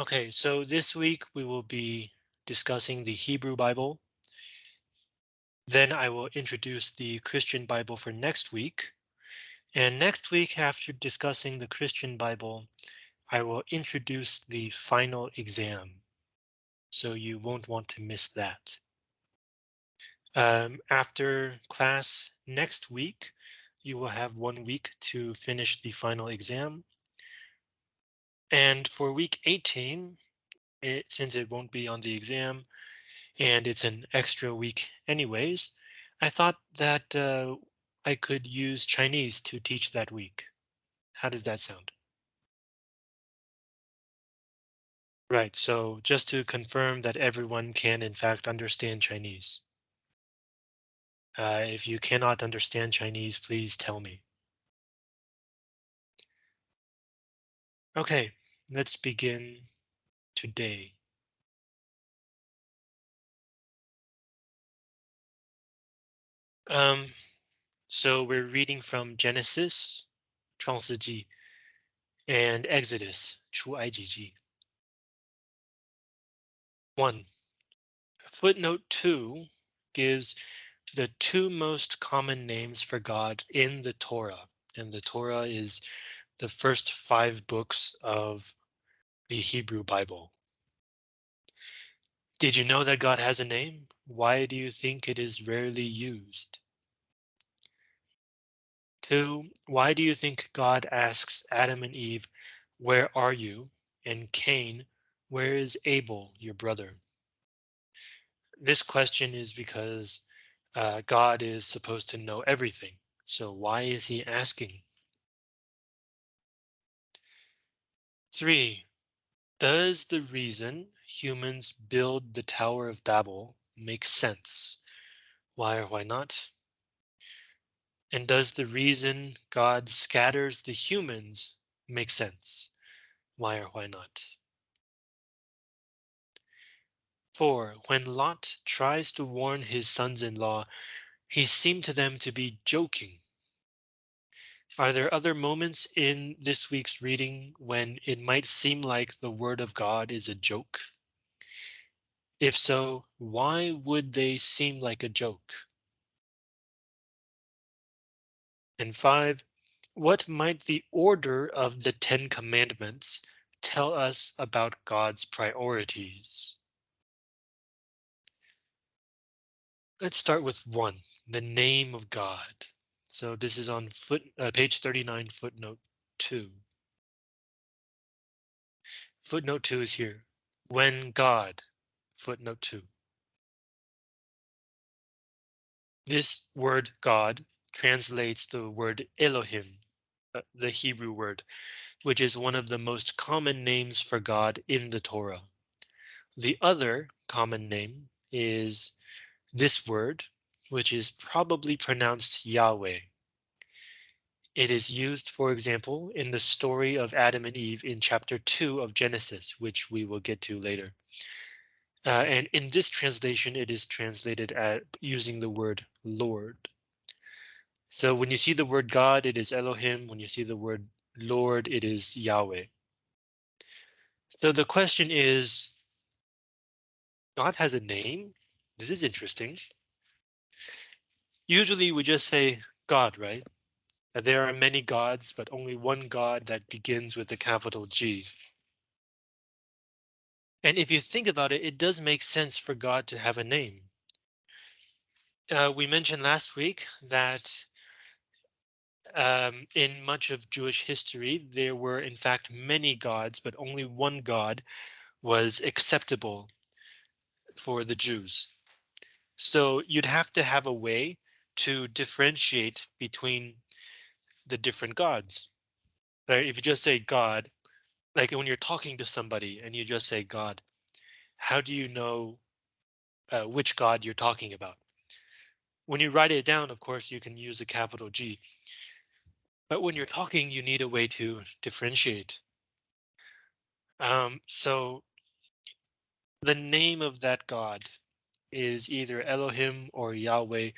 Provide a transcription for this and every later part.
Okay, so this week we will be discussing the Hebrew Bible. Then I will introduce the Christian Bible for next week. And next week, after discussing the Christian Bible, I will introduce the final exam. So you won't want to miss that. Um, after class next week, you will have one week to finish the final exam. And for week 18, it, since it won't be on the exam and it's an extra week anyways, I thought that uh, I could use Chinese to teach that week. How does that sound? Right, so just to confirm that everyone can in fact understand Chinese. Uh, if you cannot understand Chinese, please tell me. Okay, let's begin today. Um, so we're reading from Genesis, 创世纪, and Exodus, 出埃及记. One. Footnote two gives the two most common names for God in the Torah, and the Torah is the first five books of the Hebrew Bible. Did you know that God has a name? Why do you think it is rarely used? Two, why do you think God asks Adam and Eve, where are you? And Cain, where is Abel, your brother? This question is because uh, God is supposed to know everything. So why is he asking? Three, does the reason humans build the Tower of Babel make sense? Why or why not? And does the reason God scatters the humans make sense? Why or why not? Four, when Lot tries to warn his sons-in-law, he seemed to them to be joking. Are there other moments in this week's reading when it might seem like the word of God is a joke? If so, why would they seem like a joke? And five, what might the order of the Ten Commandments tell us about God's priorities? Let's start with one, the name of God. So this is on foot uh, page 39, footnote two. Footnote two is here. When God, footnote two. This word God translates the word Elohim, uh, the Hebrew word, which is one of the most common names for God in the Torah. The other common name is this word, which is probably pronounced Yahweh. It is used, for example, in the story of Adam and Eve in chapter 2 of Genesis, which we will get to later. Uh, and in this translation, it is translated at using the word Lord. So when you see the word God, it is Elohim. When you see the word Lord, it is Yahweh. So the question is, God has a name? This is interesting. Usually we just say God, right? That There are many gods, but only one God that begins with the capital G. And if you think about it, it does make sense for God to have a name. Uh, we mentioned last week that um, in much of Jewish history, there were in fact many gods, but only one God was acceptable for the Jews. So you'd have to have a way to differentiate between the different gods. Right? If you just say God, like when you're talking to somebody and you just say God, how do you know uh, which God you're talking about? When you write it down, of course, you can use a capital G. But when you're talking, you need a way to differentiate. Um, so the name of that God is either Elohim or Yahweh,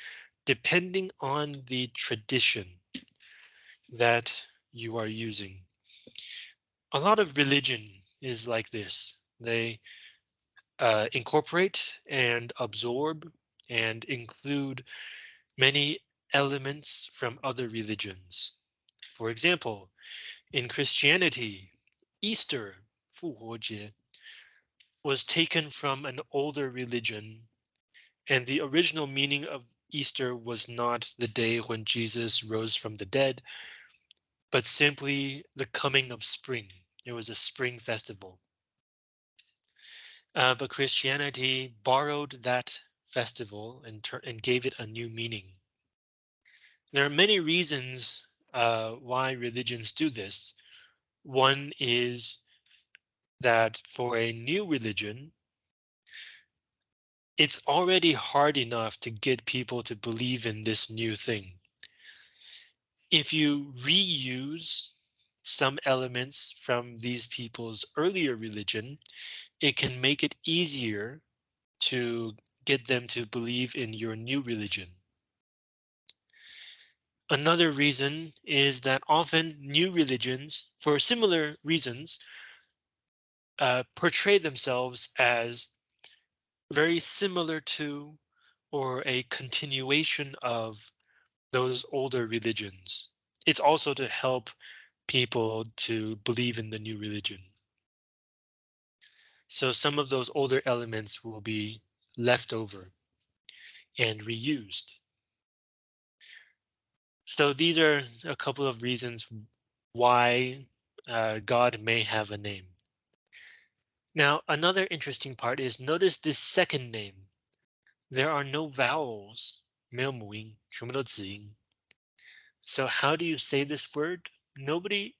depending on the tradition that you are using. A lot of religion is like this. They uh, incorporate and absorb and include many elements from other religions. For example, in Christianity, Easter, 复活节, was taken from an older religion, and the original meaning of Easter was not the day when Jesus rose from the dead, but simply the coming of spring. It was a spring festival. Uh, but Christianity borrowed that festival and, and gave it a new meaning. There are many reasons uh, why religions do this. One is that for a new religion, it's already hard enough to get people to believe in this new thing. If you reuse some elements from these people's earlier religion, it can make it easier to get them to believe in your new religion. Another reason is that often new religions, for similar reasons, uh, portray themselves as very similar to or a continuation of those older religions. It's also to help people to believe in the new religion. So some of those older elements will be left over and reused. So these are a couple of reasons why uh, God may have a name. Now, another interesting part is notice this second name. There are no vowels, 没有母音,全部都子音. So how do you say this word? Nobody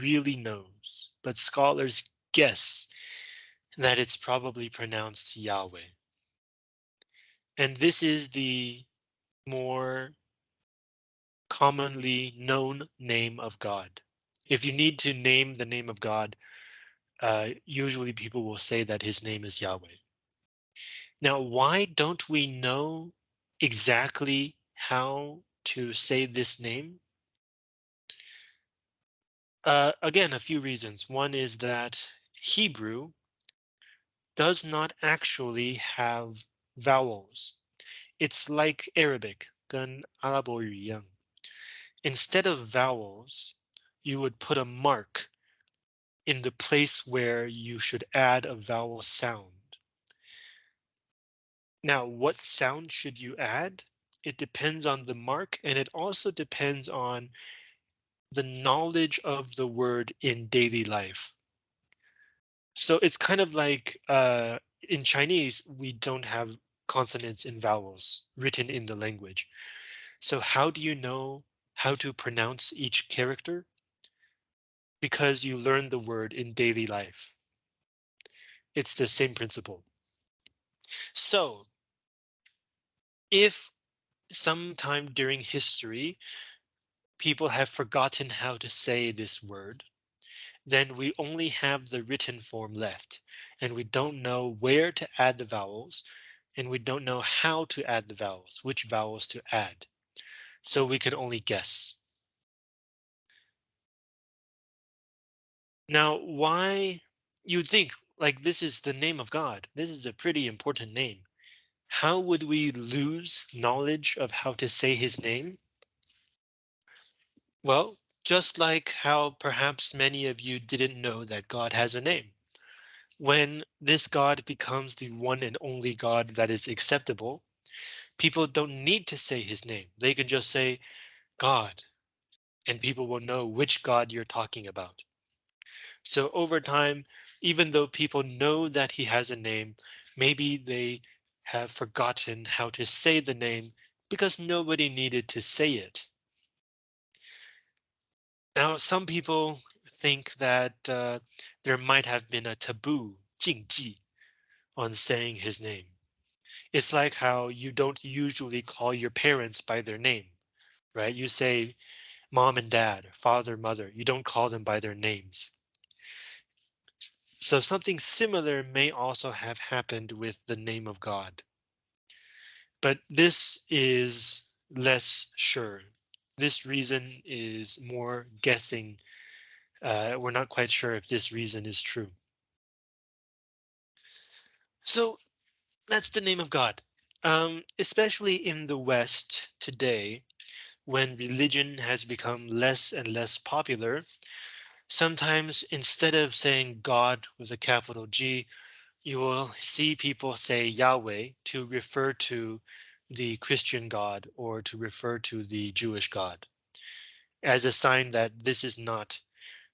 really knows, but scholars guess that it's probably pronounced Yahweh. And this is the more commonly known name of God. If you need to name the name of God, uh, usually people will say that his name is Yahweh. Now, why don't we know exactly how to say this name? Uh, again, a few reasons. One is that Hebrew does not actually have vowels. It's like Arabic, 跟阿拉伯语一样. Instead of vowels, you would put a mark in the place where you should add a vowel sound. Now, what sound should you add? It depends on the mark and it also depends on the knowledge of the word in daily life. So it's kind of like uh, in Chinese, we don't have consonants and vowels written in the language. So how do you know how to pronounce each character? Because you learn the word in daily life. It's the same principle. So if sometime during history, people have forgotten how to say this word, then we only have the written form left and we don't know where to add the vowels and we don't know how to add the vowels, which vowels to add. So we can only guess. Now, why you'd think like this is the name of God. This is a pretty important name. How would we lose knowledge of how to say his name? Well, just like how perhaps many of you didn't know that God has a name. When this God becomes the one and only God that is acceptable, people don't need to say his name. They can just say God, and people will know which God you're talking about. So over time, even though people know that he has a name, maybe they have forgotten how to say the name because nobody needed to say it. Now, some people think that uh, there might have been a taboo, 禁忌, on saying his name. It's like how you don't usually call your parents by their name, right? You say mom and dad, father, mother. You don't call them by their names. So something similar may also have happened with the name of God. But this is less sure. This reason is more guessing. Uh, we're not quite sure if this reason is true. So that's the name of God. Um, especially in the West today, when religion has become less and less popular, sometimes instead of saying God with a capital G, you will see people say Yahweh to refer to the Christian God or to refer to the Jewish God as a sign that this is not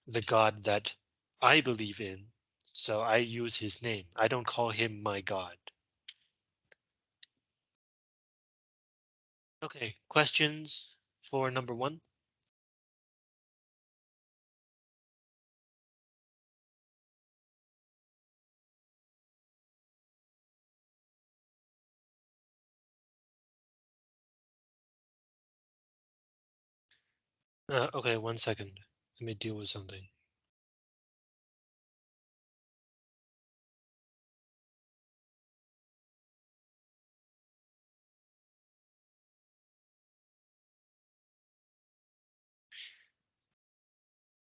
the God that I believe in. So I use his name. I don't call him my God. Okay, questions for number one? Uh, okay, one second. Let me deal with something.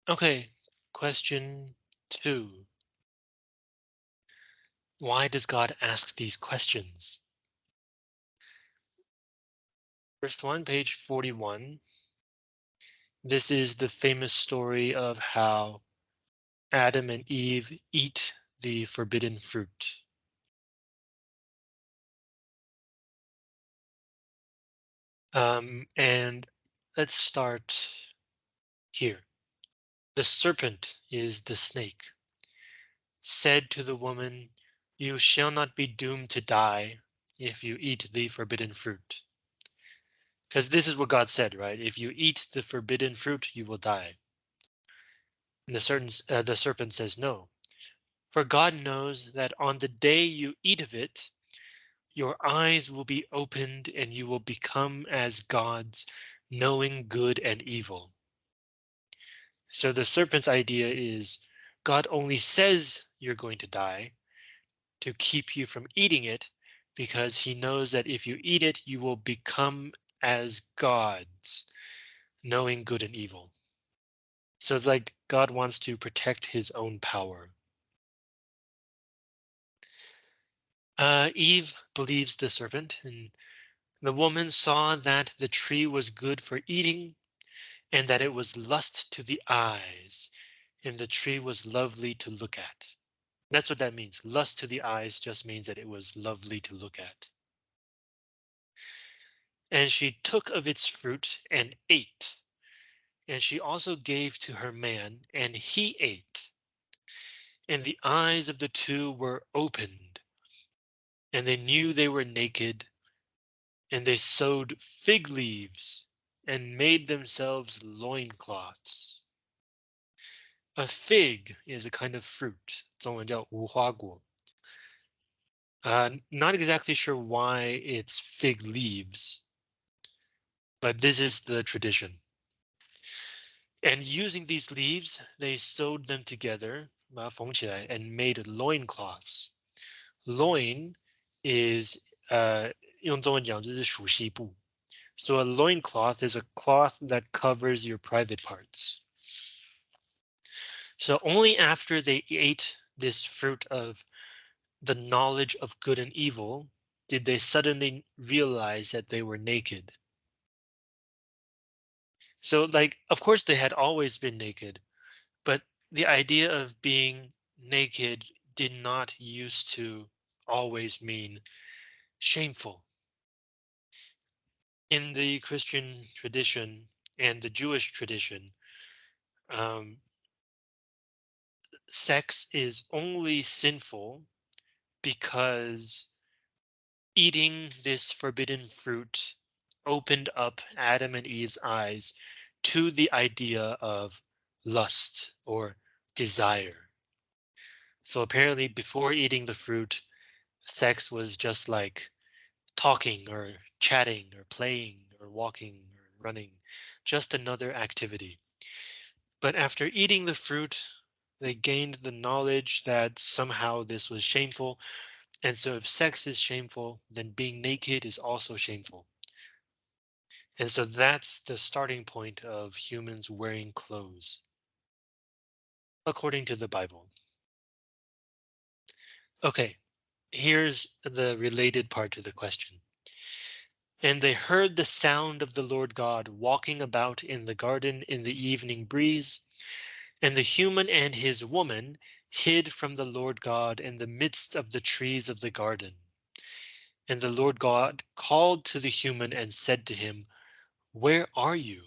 Okay, question two. Why does God ask these questions? First one, page 41. This is the famous story of how Adam and Eve eat the forbidden fruit. Um, and let's start here. The serpent is the snake. Said to the woman, You shall not be doomed to die if you eat the forbidden fruit. Because this is what God said, right? If you eat the forbidden fruit, you will die. And the, certain, uh, the serpent says no. For God knows that on the day you eat of it, your eyes will be opened and you will become as gods, knowing good and evil. So the serpent's idea is God only says you're going to die to keep you from eating it because he knows that if you eat it, you will become as gods, knowing good and evil. So it's like God wants to protect his own power. Uh, Eve believes the serpent, and the woman saw that the tree was good for eating, and that it was lust to the eyes, and the tree was lovely to look at. That's what that means. Lust to the eyes just means that it was lovely to look at. And she took of its fruit and ate. And she also gave to her man, and he ate. And the eyes of the two were opened, and they knew they were naked, and they sewed fig leaves and made themselves loincloths. A fig is a kind of fruit. 中文叫无花果. Uh, not exactly sure why it's fig leaves, but this is the tradition. And using these leaves, they sewed them together, 把它缝起来, and made loincloths. Loin is uh, 用中文讲就是属西部. So a loincloth is a cloth that covers your private parts. So only after they ate this fruit of the knowledge of good and evil did they suddenly realize that they were naked. So like, of course they had always been naked, but the idea of being naked did not used to always mean shameful. In the Christian tradition and the Jewish tradition, um, sex is only sinful because eating this forbidden fruit opened up Adam and Eve's eyes to the idea of lust or desire. So apparently before eating the fruit, sex was just like talking or chatting or playing or walking or running, just another activity. But after eating the fruit, they gained the knowledge that somehow this was shameful. And so if sex is shameful, then being naked is also shameful. And so that's the starting point of humans wearing clothes, according to the Bible. Okay, here's the related part to the question. And they heard the sound of the Lord God walking about in the garden in the evening breeze. And the human and his woman hid from the Lord God in the midst of the trees of the garden. And the Lord God called to the human and said to him, Where are you?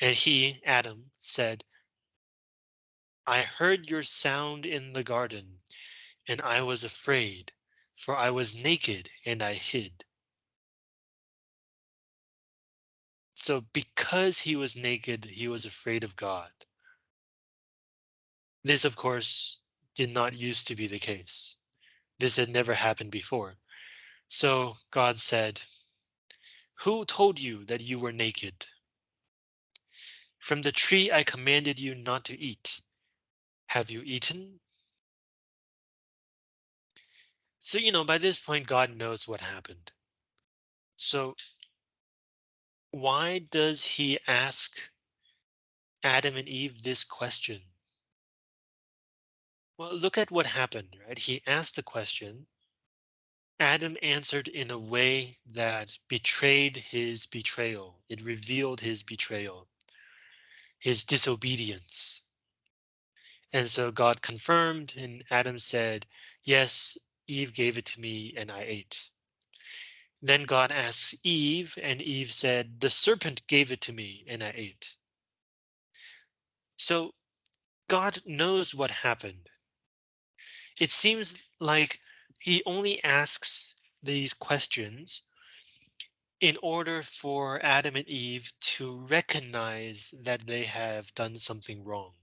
And he, Adam, said, I heard your sound in the garden, and I was afraid, for I was naked and I hid. So because he was naked, he was afraid of God. This, of course, did not used to be the case. This had never happened before. So God said, Who told you that you were naked? From the tree I commanded you not to eat. Have you eaten? So, you know, by this point, God knows what happened. So why does he ask Adam and Eve this question? Well, look at what happened, right? He asked the question. Adam answered in a way that betrayed his betrayal. It revealed his betrayal, his disobedience. And so God confirmed, and Adam said, Yes, Eve gave it to me, and I ate. Then God asks Eve, and Eve said, The serpent gave it to me, and I ate. So God knows what happened. It seems like he only asks these questions in order for Adam and Eve to recognize that they have done something wrong.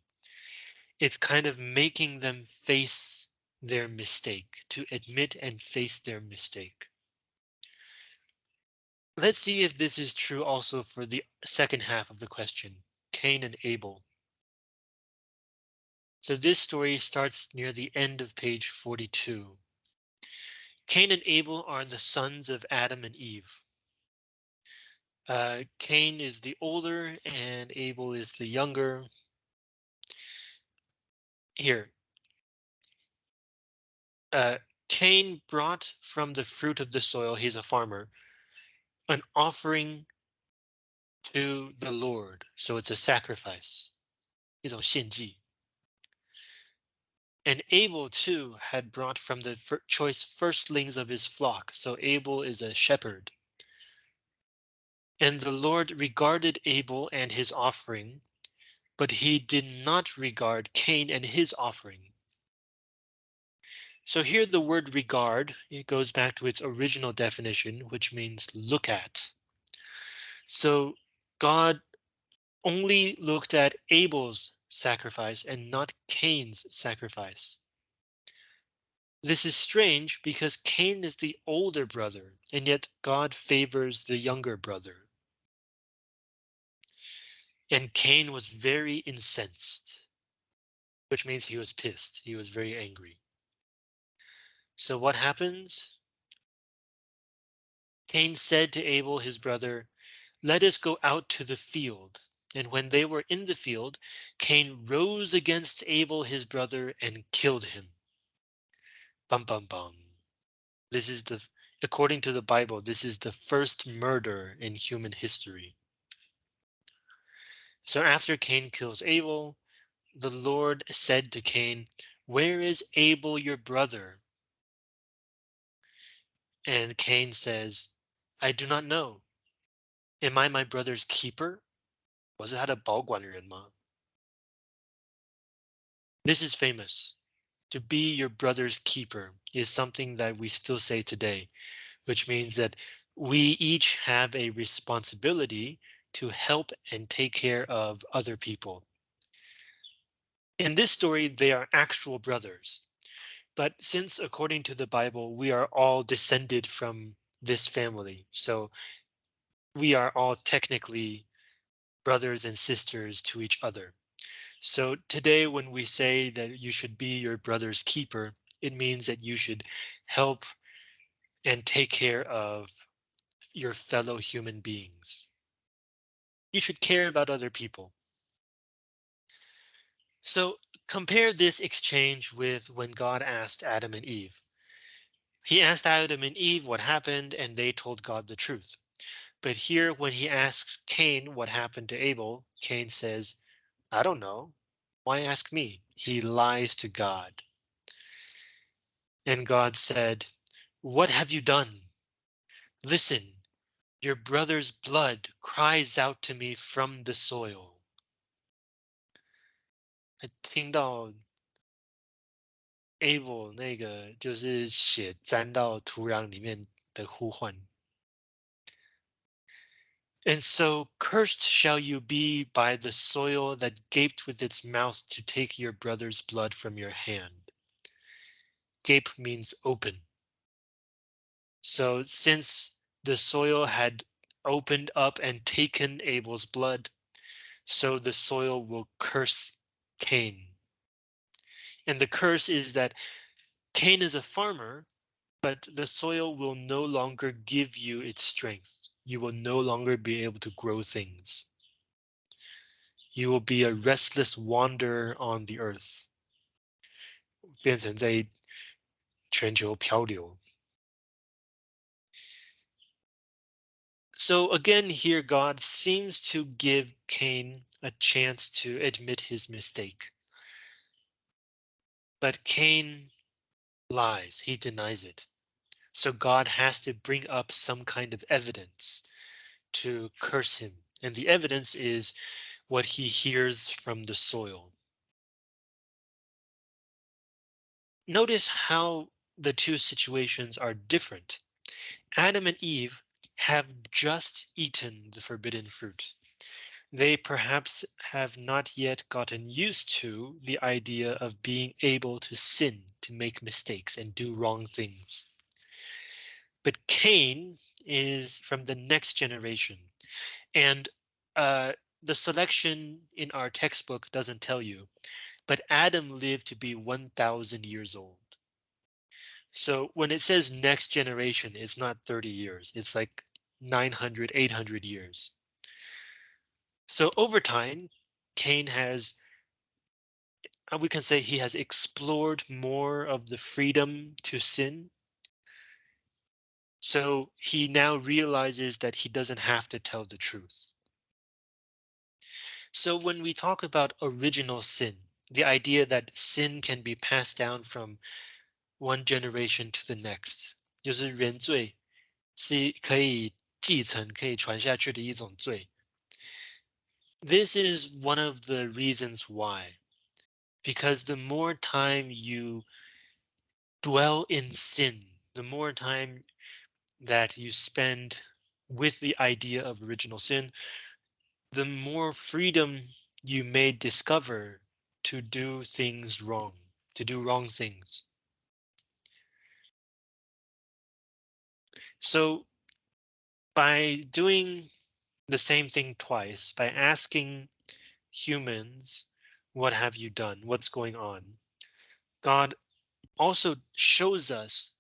It's kind of making them face their mistake, to admit and face their mistake. Let's see if this is true also for the second half of the question, Cain and Abel. So this story starts near the end of page 42. Cain and Abel are the sons of Adam and Eve. Uh, Cain is the older and Abel is the younger. Here. Uh, Cain brought from the fruit of the soil, he's a farmer, an offering to the Lord. So it's a sacrifice. 一种献祭. And Abel too had brought from the choice firstlings of his flock. So Abel is a shepherd. And the Lord regarded Abel and his offering, but he did not regard Cain and his offering. So here the word regard, it goes back to its original definition, which means look at. So God only looked at Abel's sacrifice and not Cain's sacrifice. This is strange because Cain is the older brother, and yet God favors the younger brother. And Cain was very incensed, which means he was pissed. He was very angry. So what happens? Cain said to Abel, his brother, let us go out to the field. And when they were in the field, Cain rose against Abel his brother and killed him. Bum bum bum. This is the, according to the Bible, this is the first murder in human history. So after Cain kills Abel, the Lord said to Cain, Where is Abel your brother? And Cain says, I do not know. Am I my brother's keeper? 我是他的保管人吗? This is famous. To be your brother's keeper is something that we still say today, which means that we each have a responsibility to help and take care of other people. In this story, they are actual brothers. But since according to the Bible, we are all descended from this family, so we are all technically brothers and sisters to each other. So today, when we say that you should be your brother's keeper, it means that you should help and take care of your fellow human beings. You should care about other people. So compare this exchange with when God asked Adam and Eve. He asked Adam and Eve what happened and they told God the truth. But here when he asks Cain what happened to Abel, Cain says, I don't know. Why ask me? He lies to God. And God said, What have you done? Listen, your brother's blood cries out to me from the soil. 听到 Abel 那个就是血沾到土壤里面的呼唤。 And so cursed shall you be by the soil that gaped with its mouth to take your brother's blood from your hand. Gape means open. So since the soil had opened up and taken Abel's blood, so the soil will curse Cain. And the curse is that Cain is a farmer, but the soil will no longer give you its strength You will no longer be able to grow things. You will be a restless wanderer on the earth. 变成在全球漂流。So again, here God seems to give Cain a chance to admit his mistake. But Cain lies, he denies it. So God has to bring up some kind of evidence to curse him. And the evidence is what he hears from the soil. Notice how the two situations are different. Adam and Eve have just eaten the forbidden fruit. They perhaps have not yet gotten used to the idea of being able to sin, to make mistakes and do wrong things. But Cain is from the next generation. And uh, the selection in our textbook doesn't tell you, but Adam lived to be 1000 years old. So when it says next generation, it's not 30 years. It's like 900, 800 years. So over time, Cain has, uh, we can say he has explored more of the freedom to sin. So he now realizes that he doesn't have to tell the truth. So when we talk about original sin, the idea that sin can be passed down from one generation to the next，就是原罪是可以继承、可以传下去的一种罪。This is one of the reasons why, because the more time you dwell in sin, the more time that you spend with the idea of original sin, the more freedom you may discover to do things wrong, to do wrong things. So by doing the same thing twice, by asking humans, what have you done? What's going on? God also shows us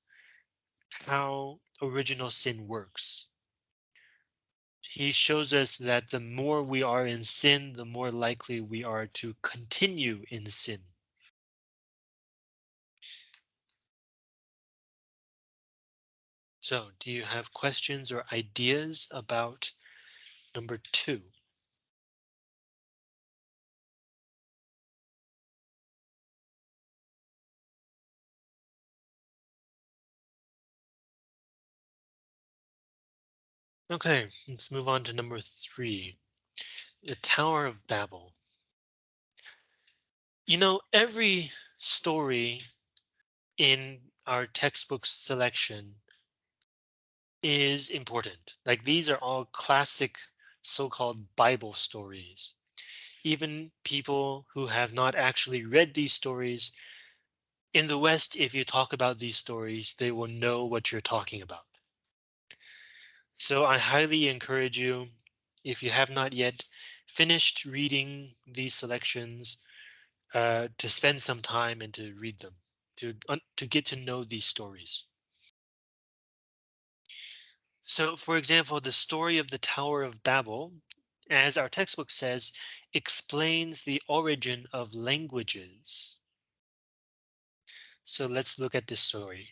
how original sin works. He shows us that the more we are in sin, the more likely we are to continue in sin. So do you have questions or ideas about number two? Okay, let's move on to number three, the Tower of Babel. You know, every story in our textbook selection is important. Like these are all classic so-called Bible stories. Even people who have not actually read these stories in the West, if you talk about these stories, they will know what you're talking about. So I highly encourage you, if you have not yet finished reading these selections, uh, to spend some time and to read them, to, to get to know these stories. So, for example, the story of the Tower of Babel as our textbook says, explains the origin of languages. So let's look at this story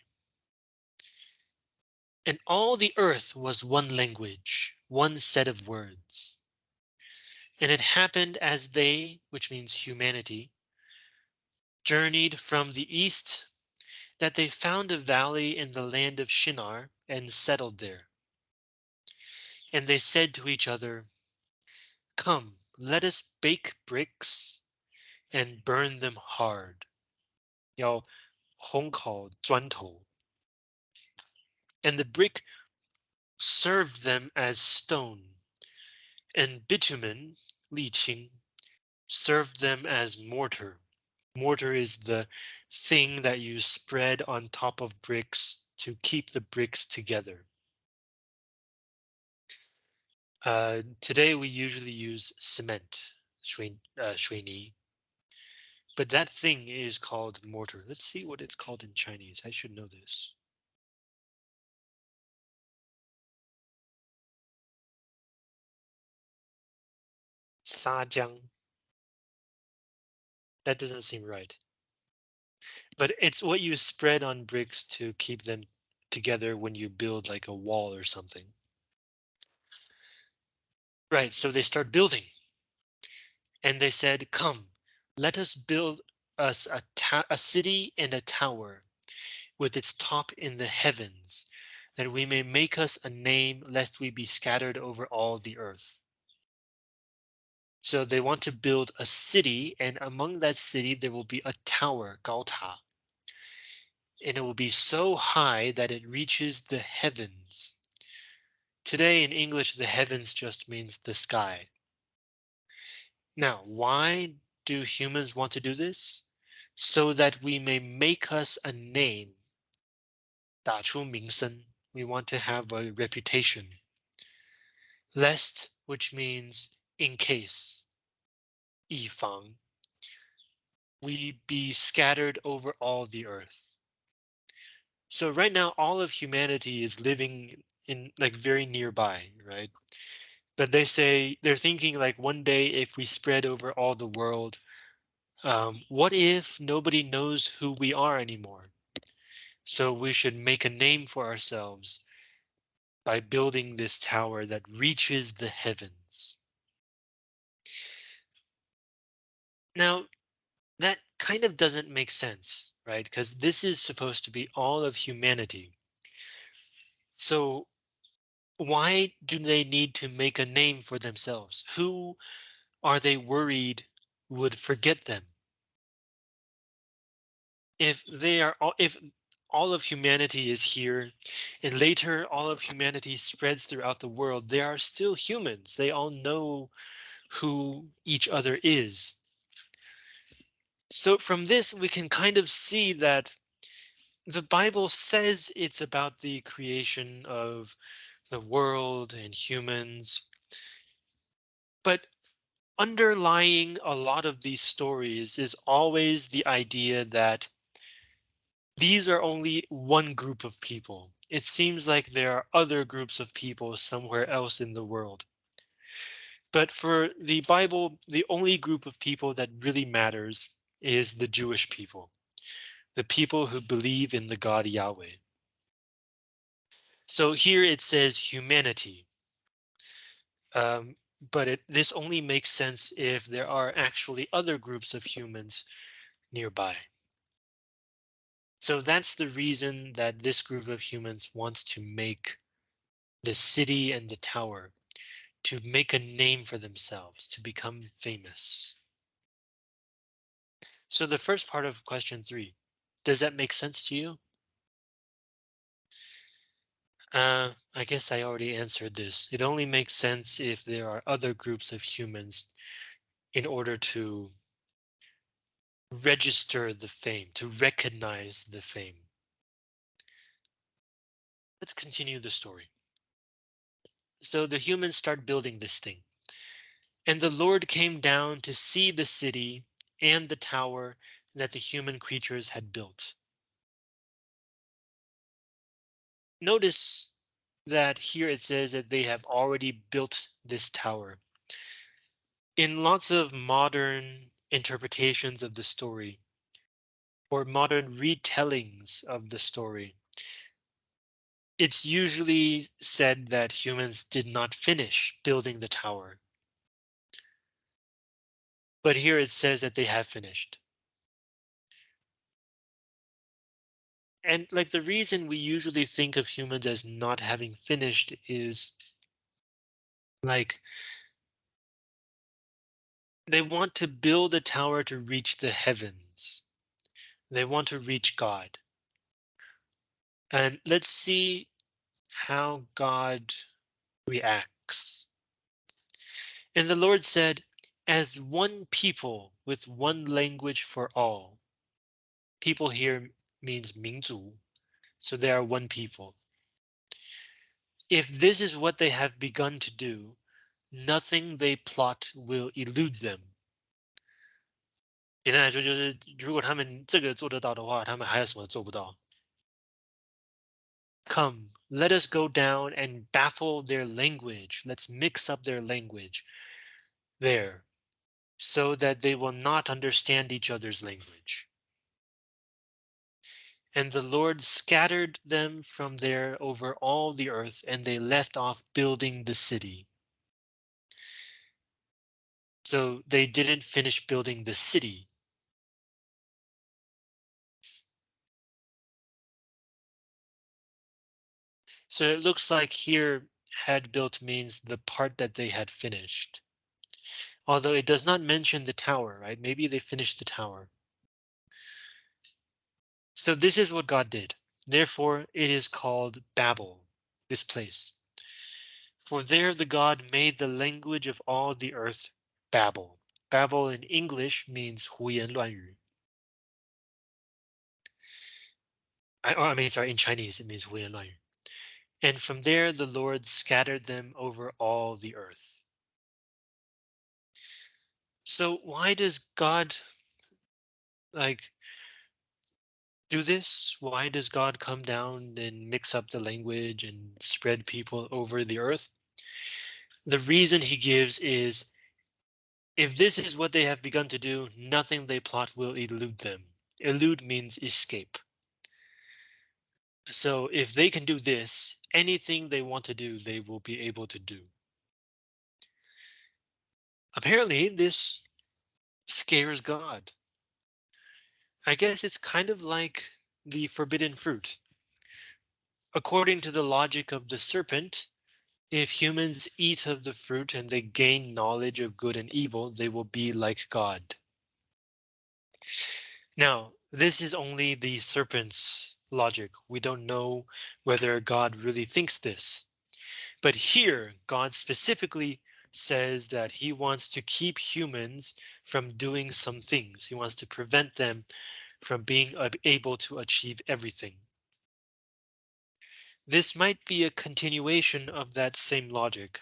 And all the earth was one language, one set of words. And it happened as they, which means humanity, journeyed from the east, that they found a valley in the land of Shinar and settled there. And they said to each other, Come, let us bake bricks and burn them hard. 要烘烤砖头 and the brick served them as stone, and bitumen, leaching, served them as mortar. Mortar is the thing that you spread on top of bricks to keep the bricks together. Uh, today we usually use cement, shuini, uh, but that thing is called mortar. Let's see what it's called in Chinese. I should know this. 砂浆. That doesn't seem right. But it's what you spread on bricks to keep them together when you build like a wall or something. Right, so they start building. And they said, come, let us build us a, a city and a tower with its top in the heavens, that we may make us a name lest we be scattered over all the earth. So they want to build a city, and among that city there will be a tower, 高塔. And it will be so high that it reaches the heavens. Today in English, the heavens just means the sky. Now, why do humans want to do this? So that we may make us a name. 打出名声. We want to have a reputation. Lest, which means in case, 以防, we be scattered over all the earth. So right now, all of humanity is living in like very nearby, right? But they say they're thinking like one day if we spread over all the world, um, what if nobody knows who we are anymore? So we should make a name for ourselves by building this tower that reaches the heavens. Now, that kind of doesn't make sense, right? Because this is supposed to be all of humanity. So why do they need to make a name for themselves? Who are they worried would forget them? If they are all, if all of humanity is here and later all of humanity spreads throughout the world, they are still humans. They all know who each other is. So from this, we can kind of see that the Bible says it's about the creation of the world and humans. But underlying a lot of these stories is always the idea that these are only one group of people. It seems like there are other groups of people somewhere else in the world. But for the Bible, the only group of people that really matters is the Jewish people, the people who believe in the God Yahweh. So here it says humanity. Um, but it, this only makes sense if there are actually other groups of humans nearby. So that's the reason that this group of humans wants to make the city and the tower to make a name for themselves, to become famous. So the first part of question three, does that make sense to you? Uh, I guess I already answered this. It only makes sense if there are other groups of humans in order to register the fame, to recognize the fame. Let's continue the story. So the humans start building this thing. And the Lord came down to see the city and the tower that the human creatures had built. Notice that here it says that they have already built this tower. In lots of modern interpretations of the story, or modern retellings of the story, it's usually said that humans did not finish building the tower. But here it says that they have finished. And like the reason we usually think of humans as not having finished is like they want to build a tower to reach the heavens. They want to reach God. And let's see how God reacts. And the Lord said, as one people with one language for all. People here means 民族, so they are one people. If this is what they have begun to do, nothing they plot will elude them. 简单来说，就是如果他们这个做得到的话，他们还有什么做不到？Come, let us go down and baffle their language. Let's mix up their language there so that they will not understand each other's language. And the Lord scattered them from there over all the earth, and they left off building the city. So they didn't finish building the city. So it looks like here had built means the part that they had finished Although it does not mention the tower, right? Maybe they finished the tower. So this is what God did. Therefore, it is called Babel, this place. For there the God made the language of all the earth Babel. Babel in English means 胡言乱语. I, I mean, sorry, in Chinese it means 胡言乱语. And from there the Lord scattered them over all the earth. So why does God like do this? Why does God come down and mix up the language and spread people over the earth? The reason he gives is if this is what they have begun to do, nothing they plot will elude them. Elude means escape. So if they can do this, anything they want to do, they will be able to do. Apparently this scares God. I guess it's kind of like the forbidden fruit. According to the logic of the serpent, if humans eat of the fruit and they gain knowledge of good and evil, they will be like God. Now, this is only the serpent's logic. We don't know whether God really thinks this. But here, God specifically says that he wants to keep humans from doing some things. He wants to prevent them from being able to achieve everything. This might be a continuation of that same logic.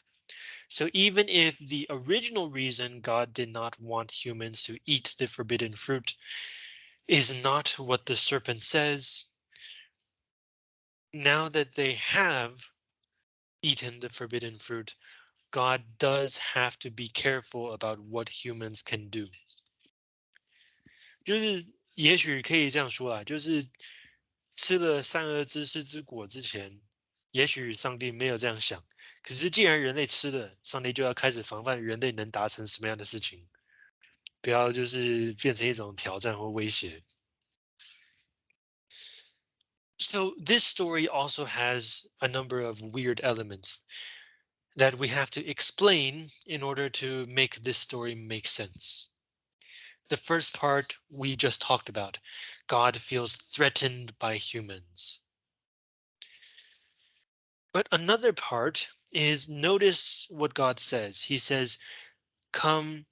So even if the original reason God did not want humans to eat the forbidden fruit is not what the serpent says, now that they have eaten the forbidden fruit, God does have to be careful about what humans can do. 就是也许可以这样说啊，就是吃了善恶知识之果之前，也许上帝没有这样想。可是既然人类吃了，上帝就要开始防范人类能达成什么样的事情，不要就是变成一种挑战或威胁。So this story also has a number of weird elements that we have to explain in order to make this story make sense. The first part we just talked about. God feels threatened by humans. But another part is notice what God says. He says, come,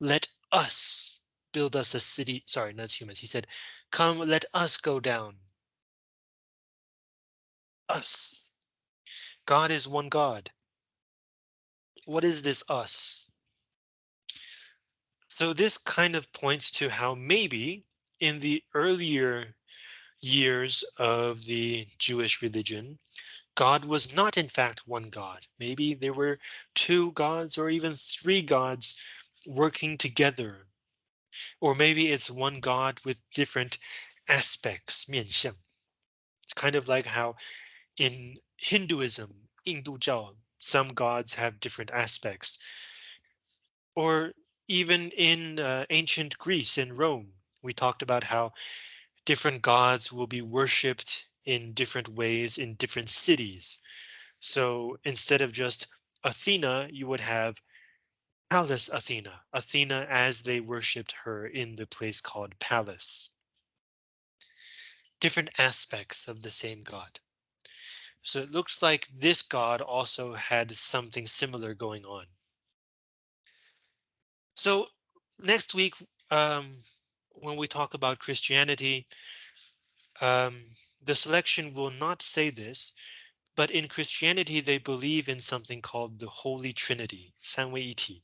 let us build us a city. Sorry, not humans. He said, come, let us go down us. God is one God what is this us? So this kind of points to how maybe in the earlier years of the Jewish religion, God was not in fact one God. Maybe there were two gods or even three gods working together. Or maybe it's one God with different aspects, It's kind of like how in Hinduism, Hindu some gods have different aspects. Or even in uh, ancient Greece and Rome, we talked about how different gods will be worshipped in different ways in different cities. So instead of just Athena, you would have Pallas Athena, Athena as they worshipped her in the place called Palace. Different aspects of the same god. So it looks like this god also had something similar going on. So next week, um, when we talk about Christianity, um, the selection will not say this, but in Christianity, they believe in something called the Holy Trinity, Samweiti,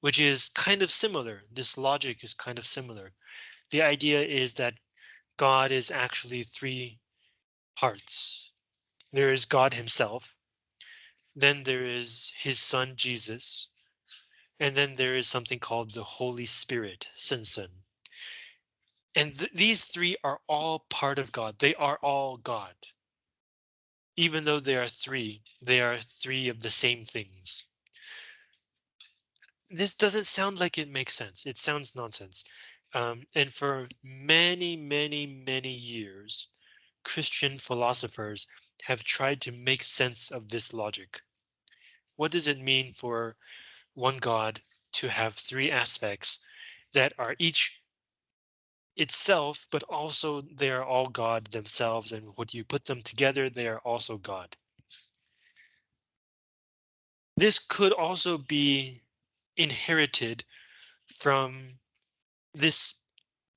which is kind of similar. This logic is kind of similar. The idea is that God is actually three parts, there is God himself. Then there is his son, Jesus. And then there is something called the Holy Spirit, 圣神. And th these three are all part of God. They are all God even though they are three, they are three of the same things. This doesn't sound like it makes sense. It sounds nonsense. Um, and for many, many, many years, Christian philosophers have tried to make sense of this logic. What does it mean for one God to have three aspects that are each itself, but also they are all God themselves. And when you put them together, they are also God. This could also be inherited from this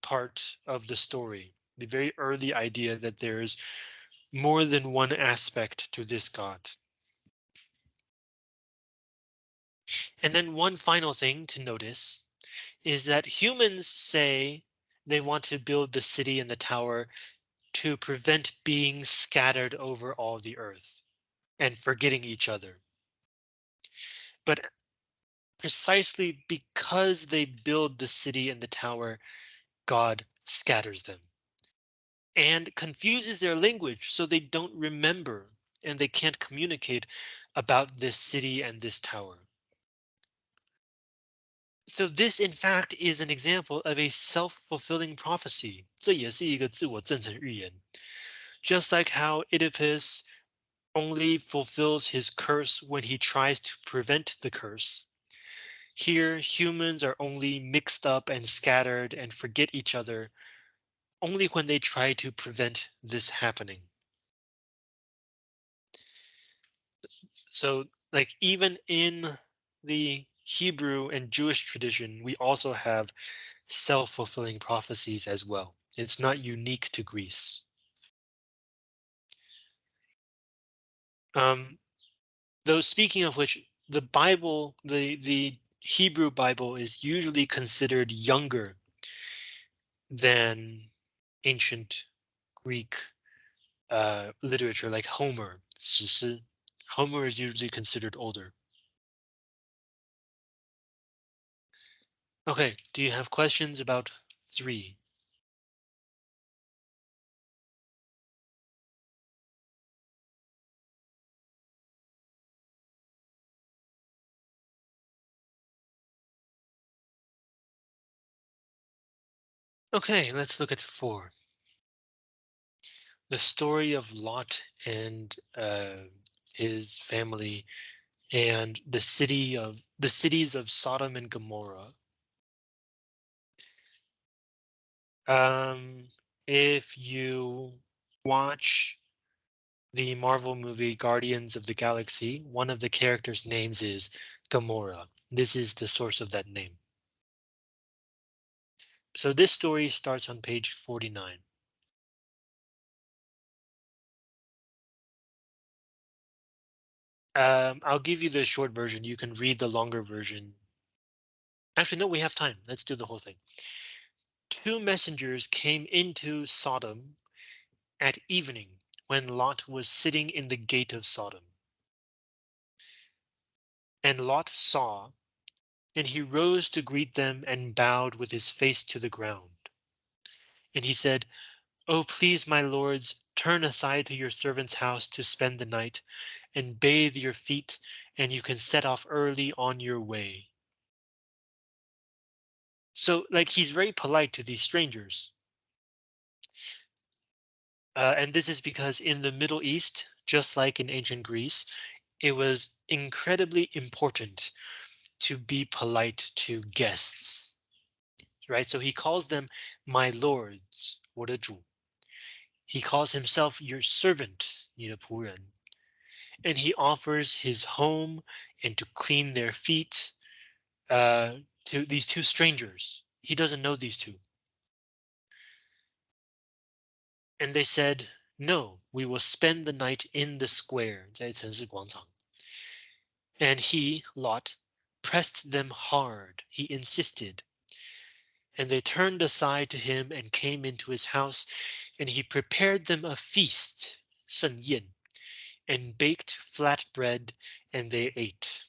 part of the story, the very early idea that there's more than one aspect to this God. And then one final thing to notice is that humans say they want to build the city and the tower to prevent being scattered over all the earth and forgetting each other. But precisely because they build the city and the tower, God scatters them and confuses their language so they don't remember and they can't communicate about this city and this tower. So this, in fact, is an example of a self-fulfilling prophecy. 这也是一个自我证成预言. Just like how Oedipus only fulfills his curse when he tries to prevent the curse. Here, humans are only mixed up and scattered and forget each other only when they try to prevent this happening. So like even in the Hebrew and Jewish tradition, we also have self-fulfilling prophecies as well. It's not unique to Greece. Um, though speaking of which, the Bible, the, the Hebrew Bible is usually considered younger than ancient Greek uh, literature like Homer. Homer is usually considered older. Okay, do you have questions about three? Okay, let's look at four. The story of Lot and uh, his family and the city of the cities of Sodom and Gomorrah. Um, if you watch the Marvel movie Guardians of the Galaxy, one of the characters' names is Gamora. This is the source of that name. So this story starts on page 49. Um, I'll give you the short version. You can read the longer version. Actually, no, we have time. Let's do the whole thing. Two messengers came into Sodom at evening when Lot was sitting in the gate of Sodom. And Lot saw And he rose to greet them and bowed with his face to the ground. And he said, Oh, please, my lords, turn aside to your servant's house to spend the night and bathe your feet, and you can set off early on your way. So like he's very polite to these strangers. Uh, and this is because in the Middle East, just like in ancient Greece, it was incredibly important to be polite to guests. Right, so he calls them my lords, 我的主. He calls himself your servant, 你的仆人. And he offers his home and to clean their feet uh, to these two strangers. He doesn't know these two. And they said, no, we will spend the night in the square, 在城市广场. And he, Lot, pressed them hard, he insisted. And they turned aside to him and came into his house, and he prepared them a feast, Sun Yin, and baked flat bread, and they ate.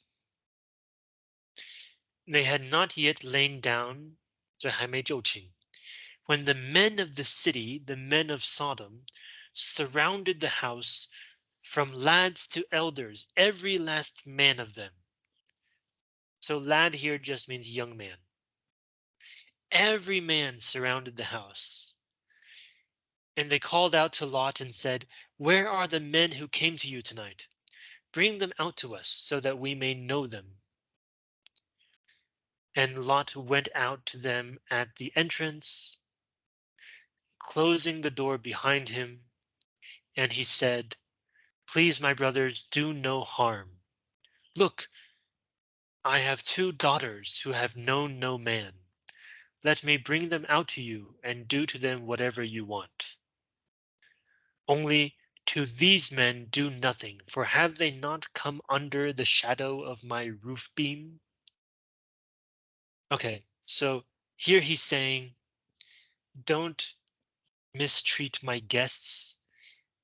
They had not yet lain down, when the men of the city, the men of Sodom, surrounded the house from lads to elders, every last man of them. So lad here just means young man. Every man surrounded the house. And they called out to Lot and said, Where are the men who came to you tonight? Bring them out to us so that we may know them. And Lot went out to them at the entrance, closing the door behind him. And he said, Please, my brothers, do no harm. Look, I have two daughters who have known no man. Let me bring them out to you and do to them whatever you want. Only to these men do nothing, for have they not come under the shadow of my roof beam? Okay, so here he's saying, don't mistreat my guests.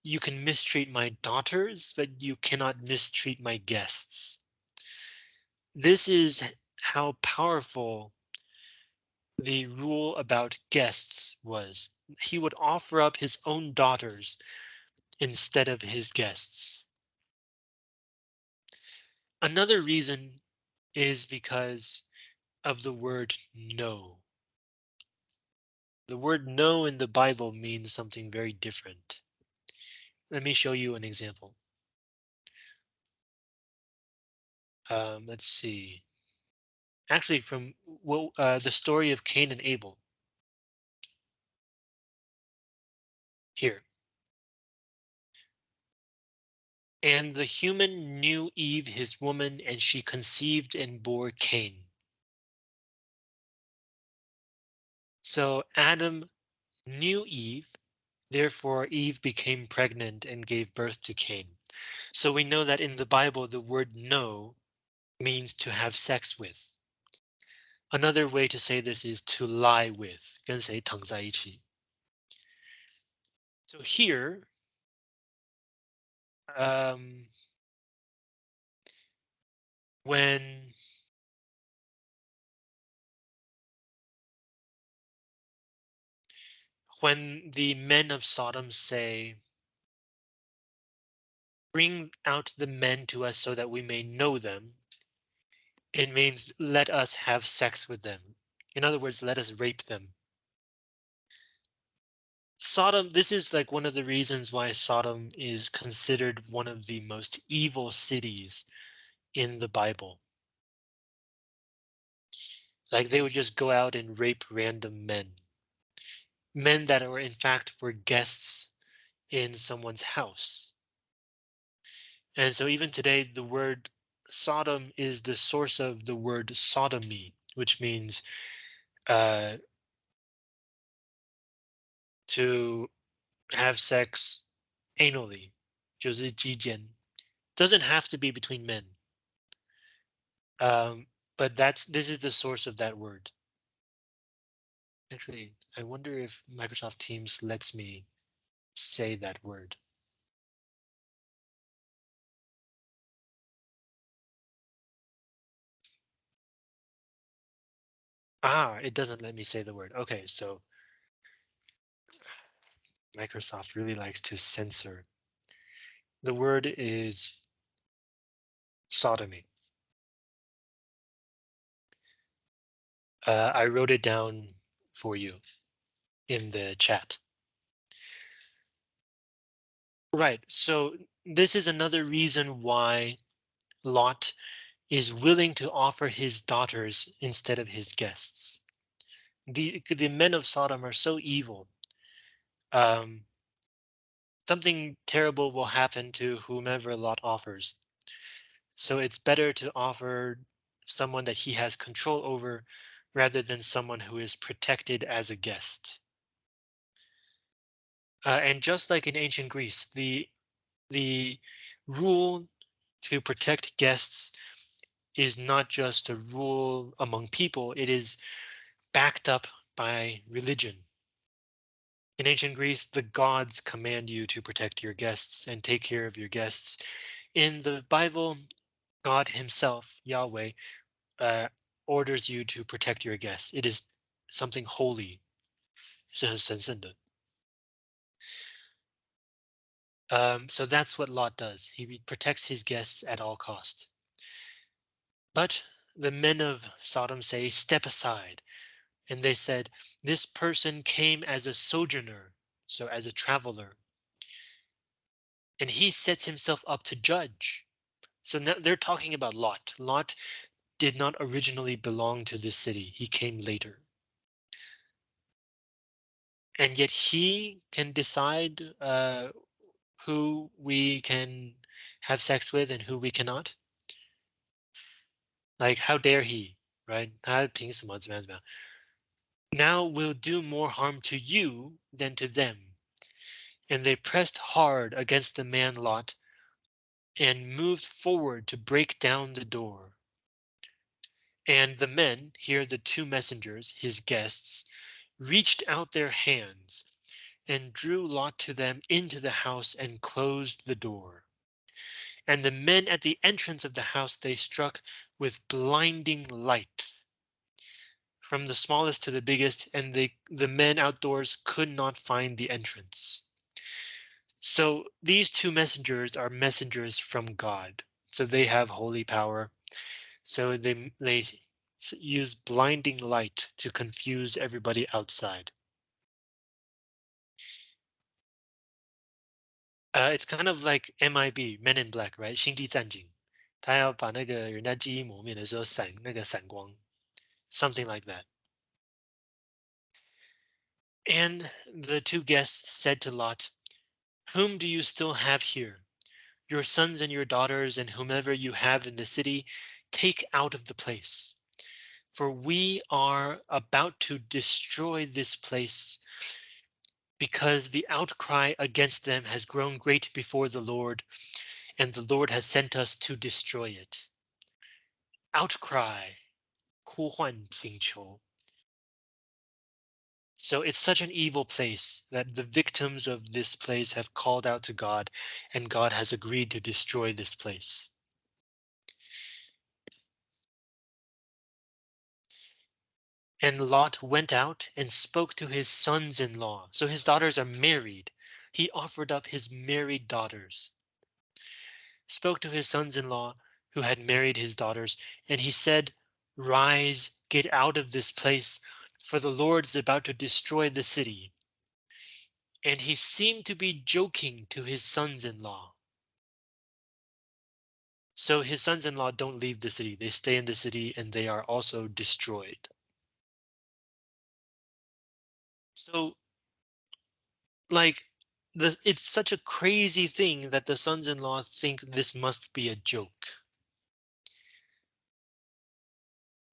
You can mistreat my daughters, but you cannot mistreat my guests. This is how powerful the rule about guests was. He would offer up his own daughters instead of his guests. Another reason is because of the word no. The word no in the Bible means something very different. Let me show you an example. Um, let's see. Actually, from uh, the story of Cain and Abel. Here. And the human knew Eve, his woman, and she conceived and bore Cain. So Adam knew Eve, therefore Eve became pregnant and gave birth to Cain. So we know that in the Bible, the word know means to have sex with. Another way to say this is to lie with, 跟谁躺在一起. So here, um, when when the men of Sodom say, bring out the men to us so that we may know them, it means let us have sex with them. In other words, let us rape them. Sodom, this is like one of the reasons why Sodom is considered one of the most evil cities in the Bible. Like they would just go out and rape random men men that were in fact were guests in someone's house. And so even today, the word Sodom is the source of the word sodomy, which means uh, to have sex anally, 就是鸡奸. Doesn't have to be between men. Um, but that's this is the source of that word. Actually, I wonder if Microsoft Teams lets me say that word. Ah, it doesn't let me say the word. Okay, so Microsoft really likes to censor. The word is sodomy. Uh, I wrote it down for you in the chat. Right, so this is another reason why Lot is willing to offer his daughters instead of his guests. The, the men of Sodom are so evil. Um, something terrible will happen to whomever Lot offers. So it's better to offer someone that he has control over rather than someone who is protected as a guest. Uh, and just like in ancient Greece, the the rule to protect guests is not just a rule among people, it is backed up by religion. In ancient Greece, the gods command you to protect your guests and take care of your guests. In the Bible, God himself, Yahweh, uh, orders you to protect your guests. It is something holy. Um, so that's what Lot does. He protects his guests at all cost. But the men of Sodom say, step aside. And they said, this person came as a sojourner, so as a traveler. And he sets himself up to judge. So now they're talking about Lot. Lot did not originally belong to this city. He came later. And yet he can decide uh, who we can have sex with and who we cannot. Like, how dare he, right? 他凭什么怎么样怎么样? Now will do more harm to you than to them. And they pressed hard against the man Lot and moved forward to break down the door. And the men, here the two messengers, his guests, reached out their hands and drew Lot to them into the house and closed the door. And the men at the entrance of the house they struck with blinding light. From the smallest to the biggest, and the, the men outdoors could not find the entrance. So these two messengers are messengers from God. So they have holy power. So they they use blinding light to confuse everybody outside. Uh, it's kind of like MIB, Men in Black, right? 星际战警，他要把那个人家记忆磨灭的时候闪那个闪光，something like that. And the two guests said to Lot, Whom do you still have here? Your sons and your daughters and whomever you have in the city, take out of the place. For we are about to destroy this place because the outcry against them has grown great before the Lord, and the Lord has sent us to destroy it. Outcry, 呼唤请求. So it's such an evil place that the victims of this place have called out to God, and God has agreed to destroy this place. And Lot went out and spoke to his sons-in-law. So his daughters are married. He offered up his married daughters. Spoke to his sons-in-law who had married his daughters, and he said, Rise, get out of this place, for the Lord is about to destroy the city. And he seemed to be joking to his sons-in-law. So his sons-in-law don't leave the city. They stay in the city and they are also destroyed. So like the it's such a crazy thing that the sons-in-law think this must be a joke.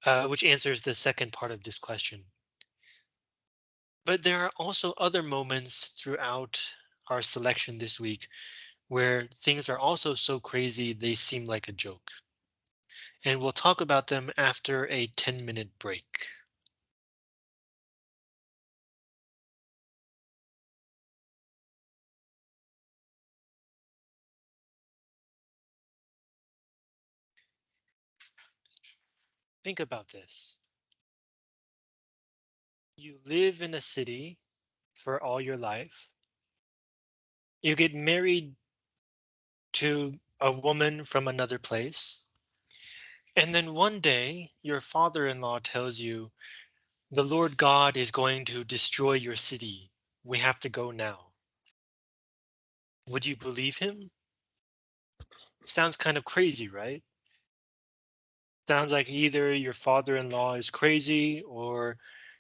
Uh, which answers the second part of this question. But there are also other moments throughout our selection this week where things are also so crazy they seem like a joke. And we'll talk about them after a 10 minute break. Think about this. you live in a city for all your life. You get married to a woman from another place. And then one day your father-in-law tells you the Lord God is going to destroy your city. We have to go now. Would you believe him? Sounds kind of crazy, right? Sounds like either your father-in-law is crazy or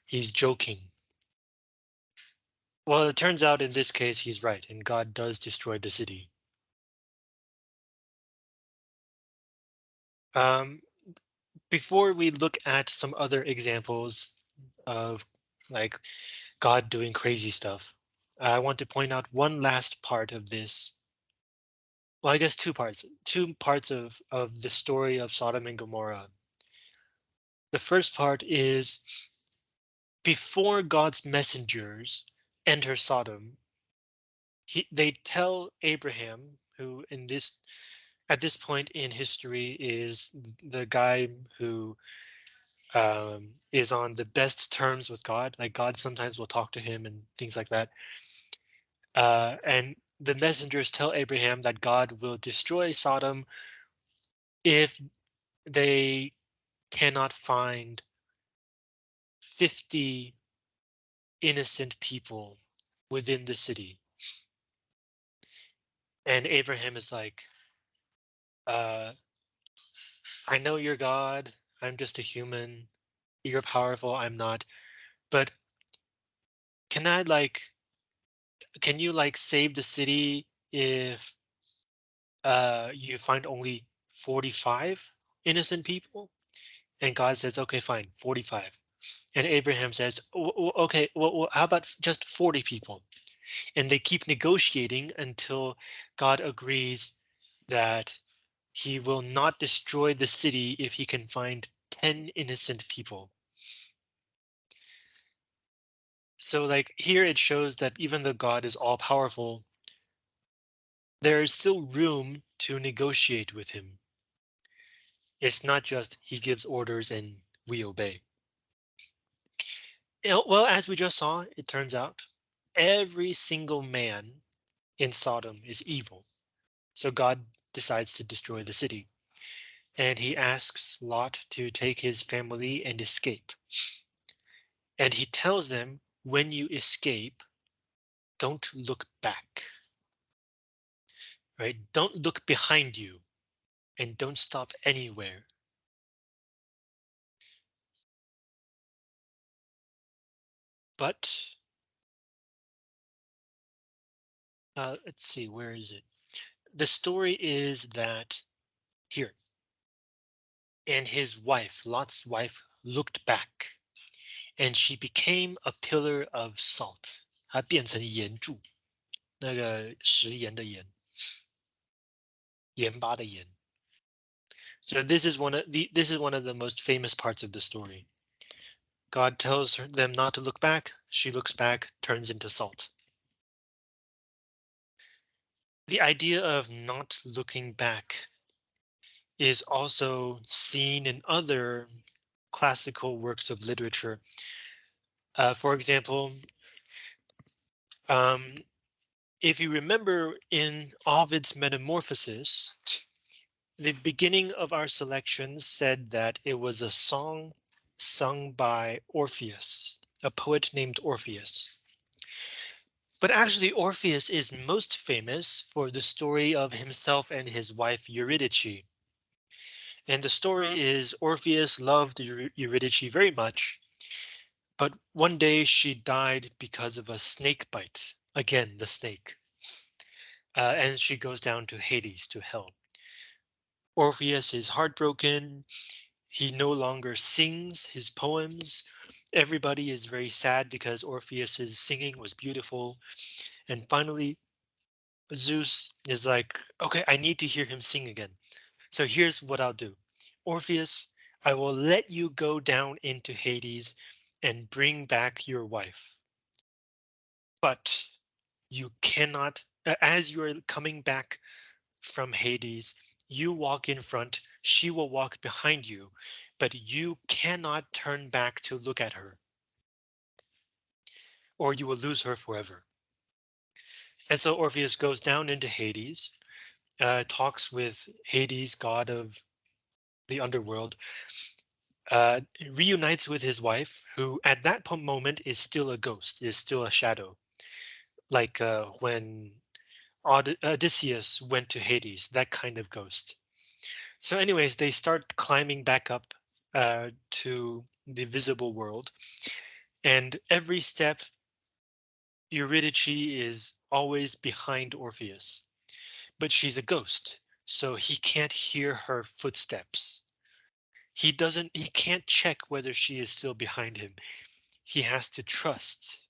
he's joking. Well, it turns out in this case, he's right, and God does destroy the city. Um, before we look at some other examples of like God doing crazy stuff, I want to point out one last part of this. Well, I guess two parts, two parts of, of the story of Sodom and Gomorrah. The first part is before God's messengers enter Sodom, he, they tell Abraham, who in this at this point in history is the guy who um, is on the best terms with God. Like God sometimes will talk to him and things like that. Uh, and the messengers tell Abraham that God will destroy Sodom if they cannot find 50 innocent people within the city. And Abraham is like, uh, I know you're God. I'm just a human. You're powerful. I'm not. But can I like, can you like save the city if uh, you find only 45 innocent people? And God says, okay, fine, 45. And Abraham says, okay, well, how about just 40 people? And they keep negotiating until God agrees that he will not destroy the city if he can find 10 innocent people. So like here it shows that even though God is all powerful, there is still room to negotiate with him. It's not just he gives orders and we obey. Well, as we just saw, it turns out every single man in Sodom is evil. So God decides to destroy the city. And he asks Lot to take his family and escape. And he tells them, when you escape, don't look back. Right? Don't look behind you and don't stop anywhere. But uh, let's see, where is it? The story is that here and his wife, Lot's wife, looked back and she became a pillar of salt. 她变成盐柱，那个食盐的盐，盐巴的盐。So this is one of the this is one of the most famous parts of the story. God tells her, them not to look back. She looks back, turns into salt. The idea of not looking back is also seen in other classical works of literature. Uh, for example, um, if you remember in Ovid's Metamorphosis, the beginning of our selection said that it was a song sung by Orpheus, a poet named Orpheus. But actually Orpheus is most famous for the story of himself and his wife Eurydice. And the story is Orpheus loved Eurydice very much, but one day she died because of a snake bite. Again, the snake. Uh, and she goes down to Hades, to hell. Orpheus is heartbroken. He no longer sings his poems. Everybody is very sad because Orpheus's singing was beautiful. And finally, Zeus is like, okay, I need to hear him sing again. So here's what I'll do. Orpheus, I will let you go down into Hades and bring back your wife. But you cannot, as you are coming back from Hades, you walk in front, she will walk behind you, but you cannot turn back to look at her. or you will lose her forever. And so Orpheus goes down into Hades, uh, talks with Hades, god of the underworld, uh, reunites with his wife, who at that moment is still a ghost, is still a shadow, like uh, when Od Odysseus went to Hades, that kind of ghost. So anyways, they start climbing back up uh, to the visible world. And every step, Eurydice is always behind Orpheus. But she's a ghost, so he can't hear her footsteps. He doesn't, he can't check whether she is still behind him. He has to trust.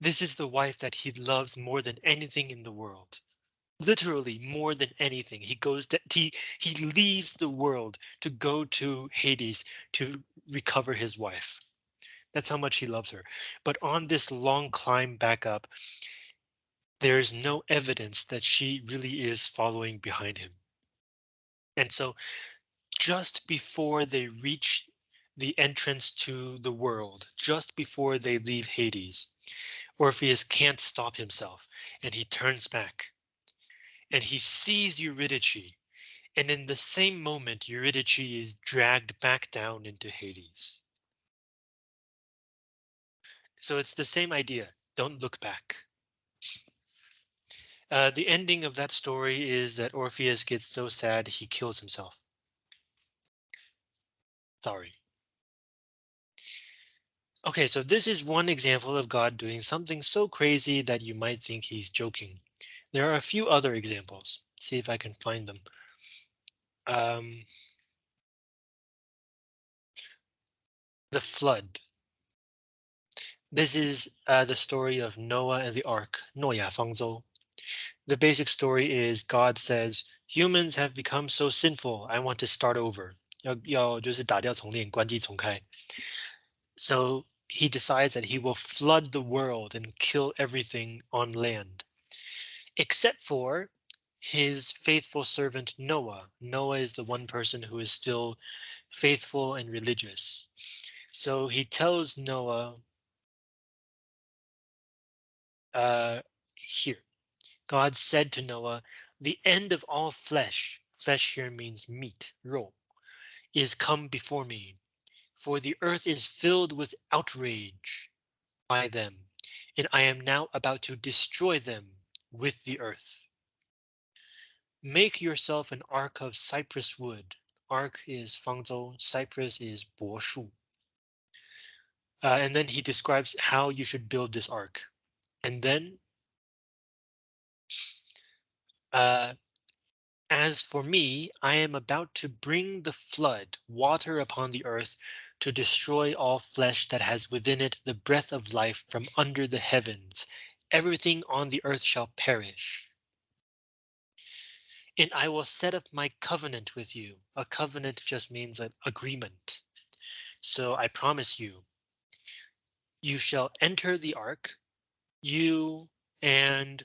This is the wife that he loves more than anything in the world literally more than anything. He goes to, he he leaves the world to go to Hades to recover his wife. That's how much he loves her. But on this long climb back up, there is no evidence that she really is following behind him. And so just before they reach the entrance to the world, just before they leave Hades, Orpheus can't stop himself and he turns back and he sees Eurydice. And in the same moment, Eurydice is dragged back down into Hades. So it's the same idea. Don't look back. Uh, the ending of that story is that Orpheus gets so sad he kills himself. Sorry. Okay, so this is one example of God doing something so crazy that you might think he's joking. There are a few other examples. See if I can find them. Um, the flood. This is uh, the story of Noah and the ark, Noah Fangzhou. The basic story is God says, humans have become so sinful, I want to start over. So he decides that he will flood the world and kill everything on land except for his faithful servant Noah. Noah is the one person who is still faithful and religious. So he tells Noah uh, here, God said to Noah, the end of all flesh, flesh here means meat, ro, is come before me, for the earth is filled with outrage by them, and I am now about to destroy them with the earth. Make yourself an ark of cypress wood. Ark is fangzhou, cypress is boshu. Uh, and then he describes how you should build this ark. And then uh, as for me, I am about to bring the flood, water upon the earth, to destroy all flesh that has within it the breath of life from under the heavens, everything on the earth shall perish. And I will set up my covenant with you. A covenant just means an agreement. So I promise you, you shall enter the ark, you and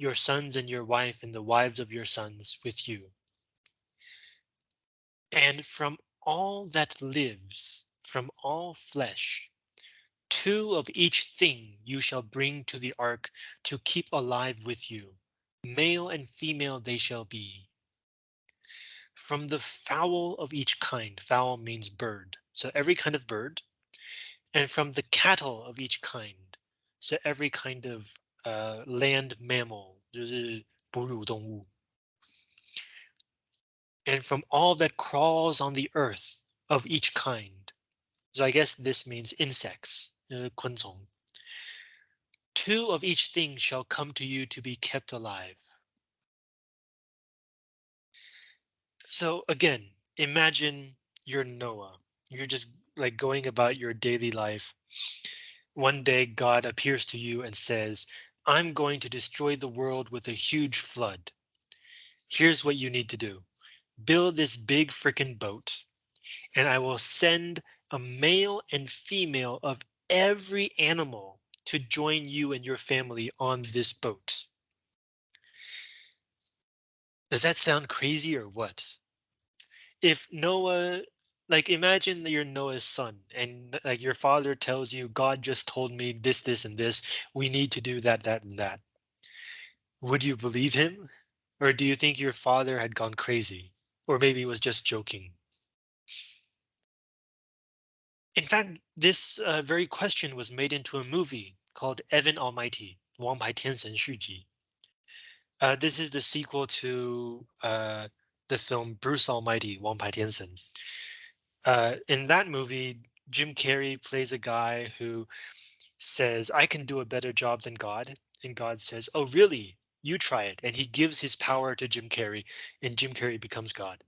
your sons and your wife and the wives of your sons with you. And from all that lives, from all flesh, Two of each thing you shall bring to the ark to keep alive with you. Male and female they shall be. From the fowl of each kind, fowl means bird, so every kind of bird, and from the cattle of each kind, so every kind of uh, land mammal, and from all that crawls on the earth of each kind. So I guess this means insects. 呃昆虫. Two of each thing shall come to you to be kept alive. So again, imagine you're Noah. You're just like going about your daily life. One day God appears to you and says, I'm going to destroy the world with a huge flood. Here's what you need to do. Build this big freaking boat and I will send a male and female of every animal to join you and your family on this boat. Does that sound crazy or what? If Noah like imagine that you're Noah's son and like your father tells you God just told me this this and this. We need to do that that and that. Would you believe him? Or do you think your father had gone crazy? Or maybe was just joking? In fact this uh, very question was made into a movie called Evan Almighty Wang Pai Tiansen Shuji. Uh, this is the sequel to uh, the film Bruce Almighty Wang Pai Tiansen Uh, in that movie, Jim Carrey plays a guy who says, I can do a better job than God. And God says, Oh, really? You try it. And he gives his power to Jim Carrey, and Jim Carrey becomes God.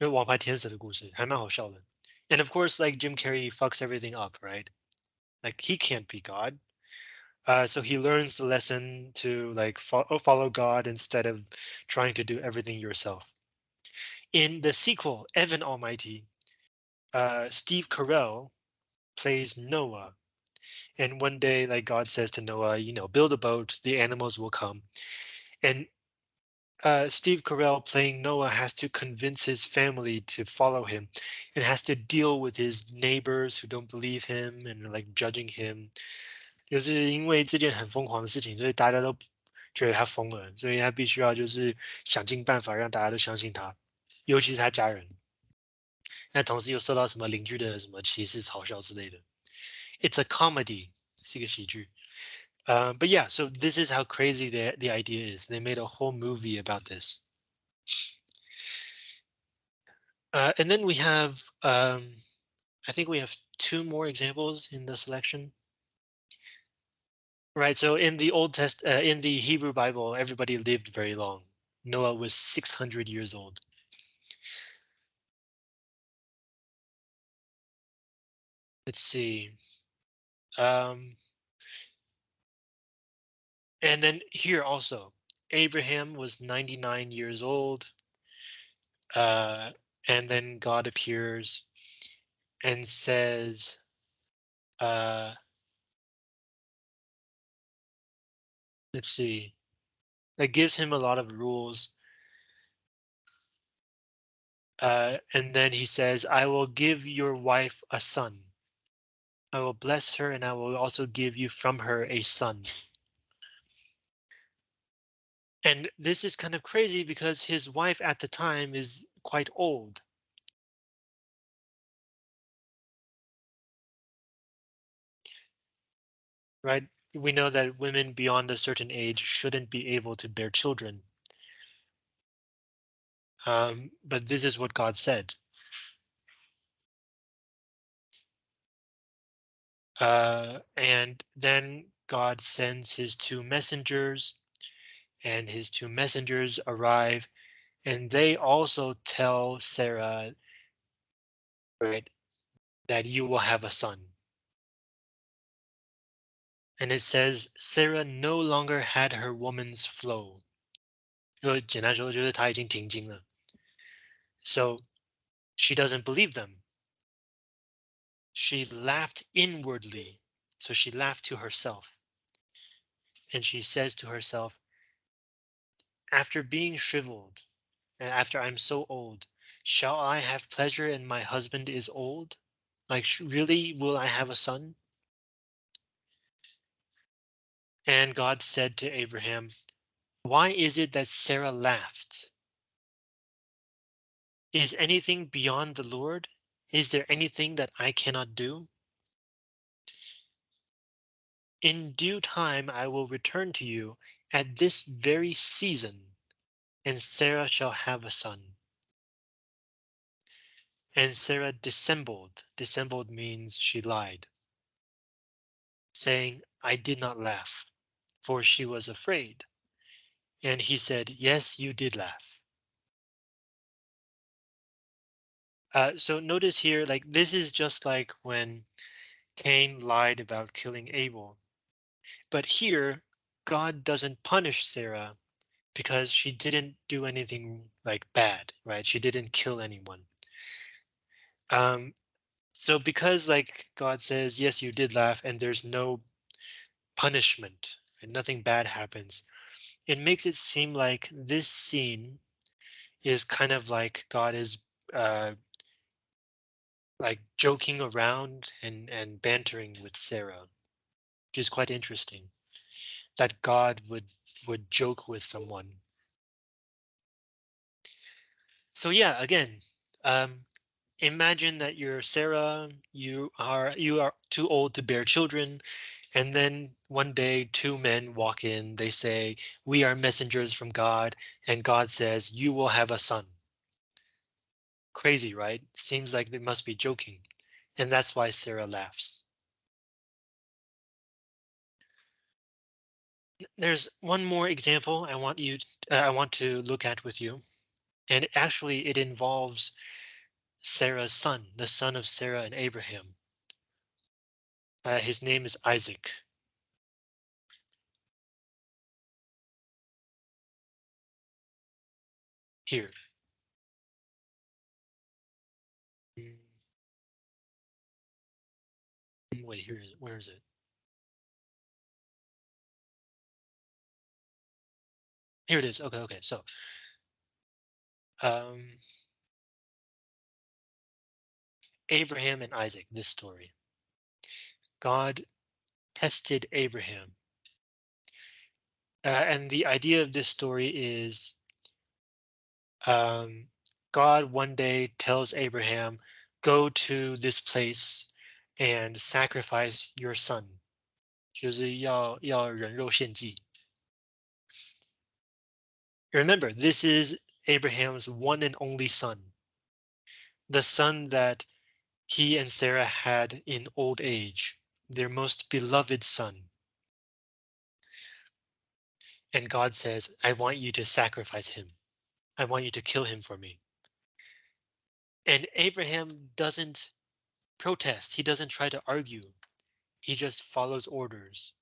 因为王牌天使的故事还蛮好笑的。And of course, like Jim Carrey fucks everything up, right? Like he can't be God. Uh, so he learns the lesson to like fo follow God instead of trying to do everything yourself. In the sequel, Evan Almighty, uh, Steve Carell plays Noah. And one day, like God says to Noah, you know, build a boat, the animals will come. And uh, Steve Carell playing Noah has to convince his family to follow him and has to deal with his neighbors who don't believe him and like judging him. 就是因为这件很疯狂的事情，所以大家都觉得他疯了，所以他必须要就是想尽办法让大家都相信他，尤其是他家人。 那同时又受到什么邻居的什么歧视、嘲笑之类的。It's a comedy，是一个喜剧。uh, but yeah, so this is how crazy the, the idea is. They made a whole movie about this. Uh, and then we have, um, I think we have two more examples in the selection. Right, so in the Old Test, uh, in the Hebrew Bible, everybody lived very long. Noah was 600 years old. Let's see. Um, and then here also, Abraham was 99 years old. Uh, and then God appears and says, uh, let's see, it gives him a lot of rules. Uh, and then he says, I will give your wife a son. I will bless her and I will also give you from her a son. And this is kind of crazy because his wife at the time is quite old. Right? We know that women beyond a certain age shouldn't be able to bear children. Um, but this is what God said. Uh, and then God sends his two messengers and his two messengers arrive and they also tell Sarah, right, that you will have a son. And it says Sarah no longer had her woman's flow. So she doesn't believe them. She laughed inwardly. So she laughed to herself. And she says to herself, after being shriveled, and after I'm so old, shall I have pleasure and my husband is old? Like, really, will I have a son? And God said to Abraham, Why is it that Sarah laughed? Is anything beyond the Lord? Is there anything that I cannot do? In due time I will return to you at this very season, and Sarah shall have a son. And Sarah dissembled. Dissembled means she lied, saying, I did not laugh, for she was afraid. And he said, Yes, you did laugh. Uh, so notice here, like this is just like when Cain lied about killing Abel. But here, God doesn't punish Sarah because she didn't do anything like bad, right? She didn't kill anyone. Um, so because like God says, yes, you did laugh and there's no punishment and nothing bad happens, it makes it seem like this scene is kind of like God is uh, like joking around and and bantering with Sarah, which is quite interesting. That God would would joke with someone. So yeah, again, um, imagine that you're Sarah, you are you are too old to bear children, and then one day two men walk in, they say, we are messengers from God, and God says, you will have a son. Crazy, right? Seems like they must be joking. And that's why Sarah laughs. There's one more example I want you uh, I want to look at with you. And actually it involves Sarah's son, the son of Sarah and Abraham. Uh, his name is Isaac. Here. Wait, here is. Where is it? Here it is. Okay, okay. So um Abraham and Isaac, this story. God tested Abraham. Uh, and the idea of this story is um, God one day tells Abraham, go to this place and sacrifice your son. 就是要要人肉献祭. Remember, this is Abraham's one and only son. The son that he and Sarah had in old age, their most beloved son. And God says, I want you to sacrifice him. I want you to kill him for me. And Abraham doesn't protest. He doesn't try to argue. He just follows orders.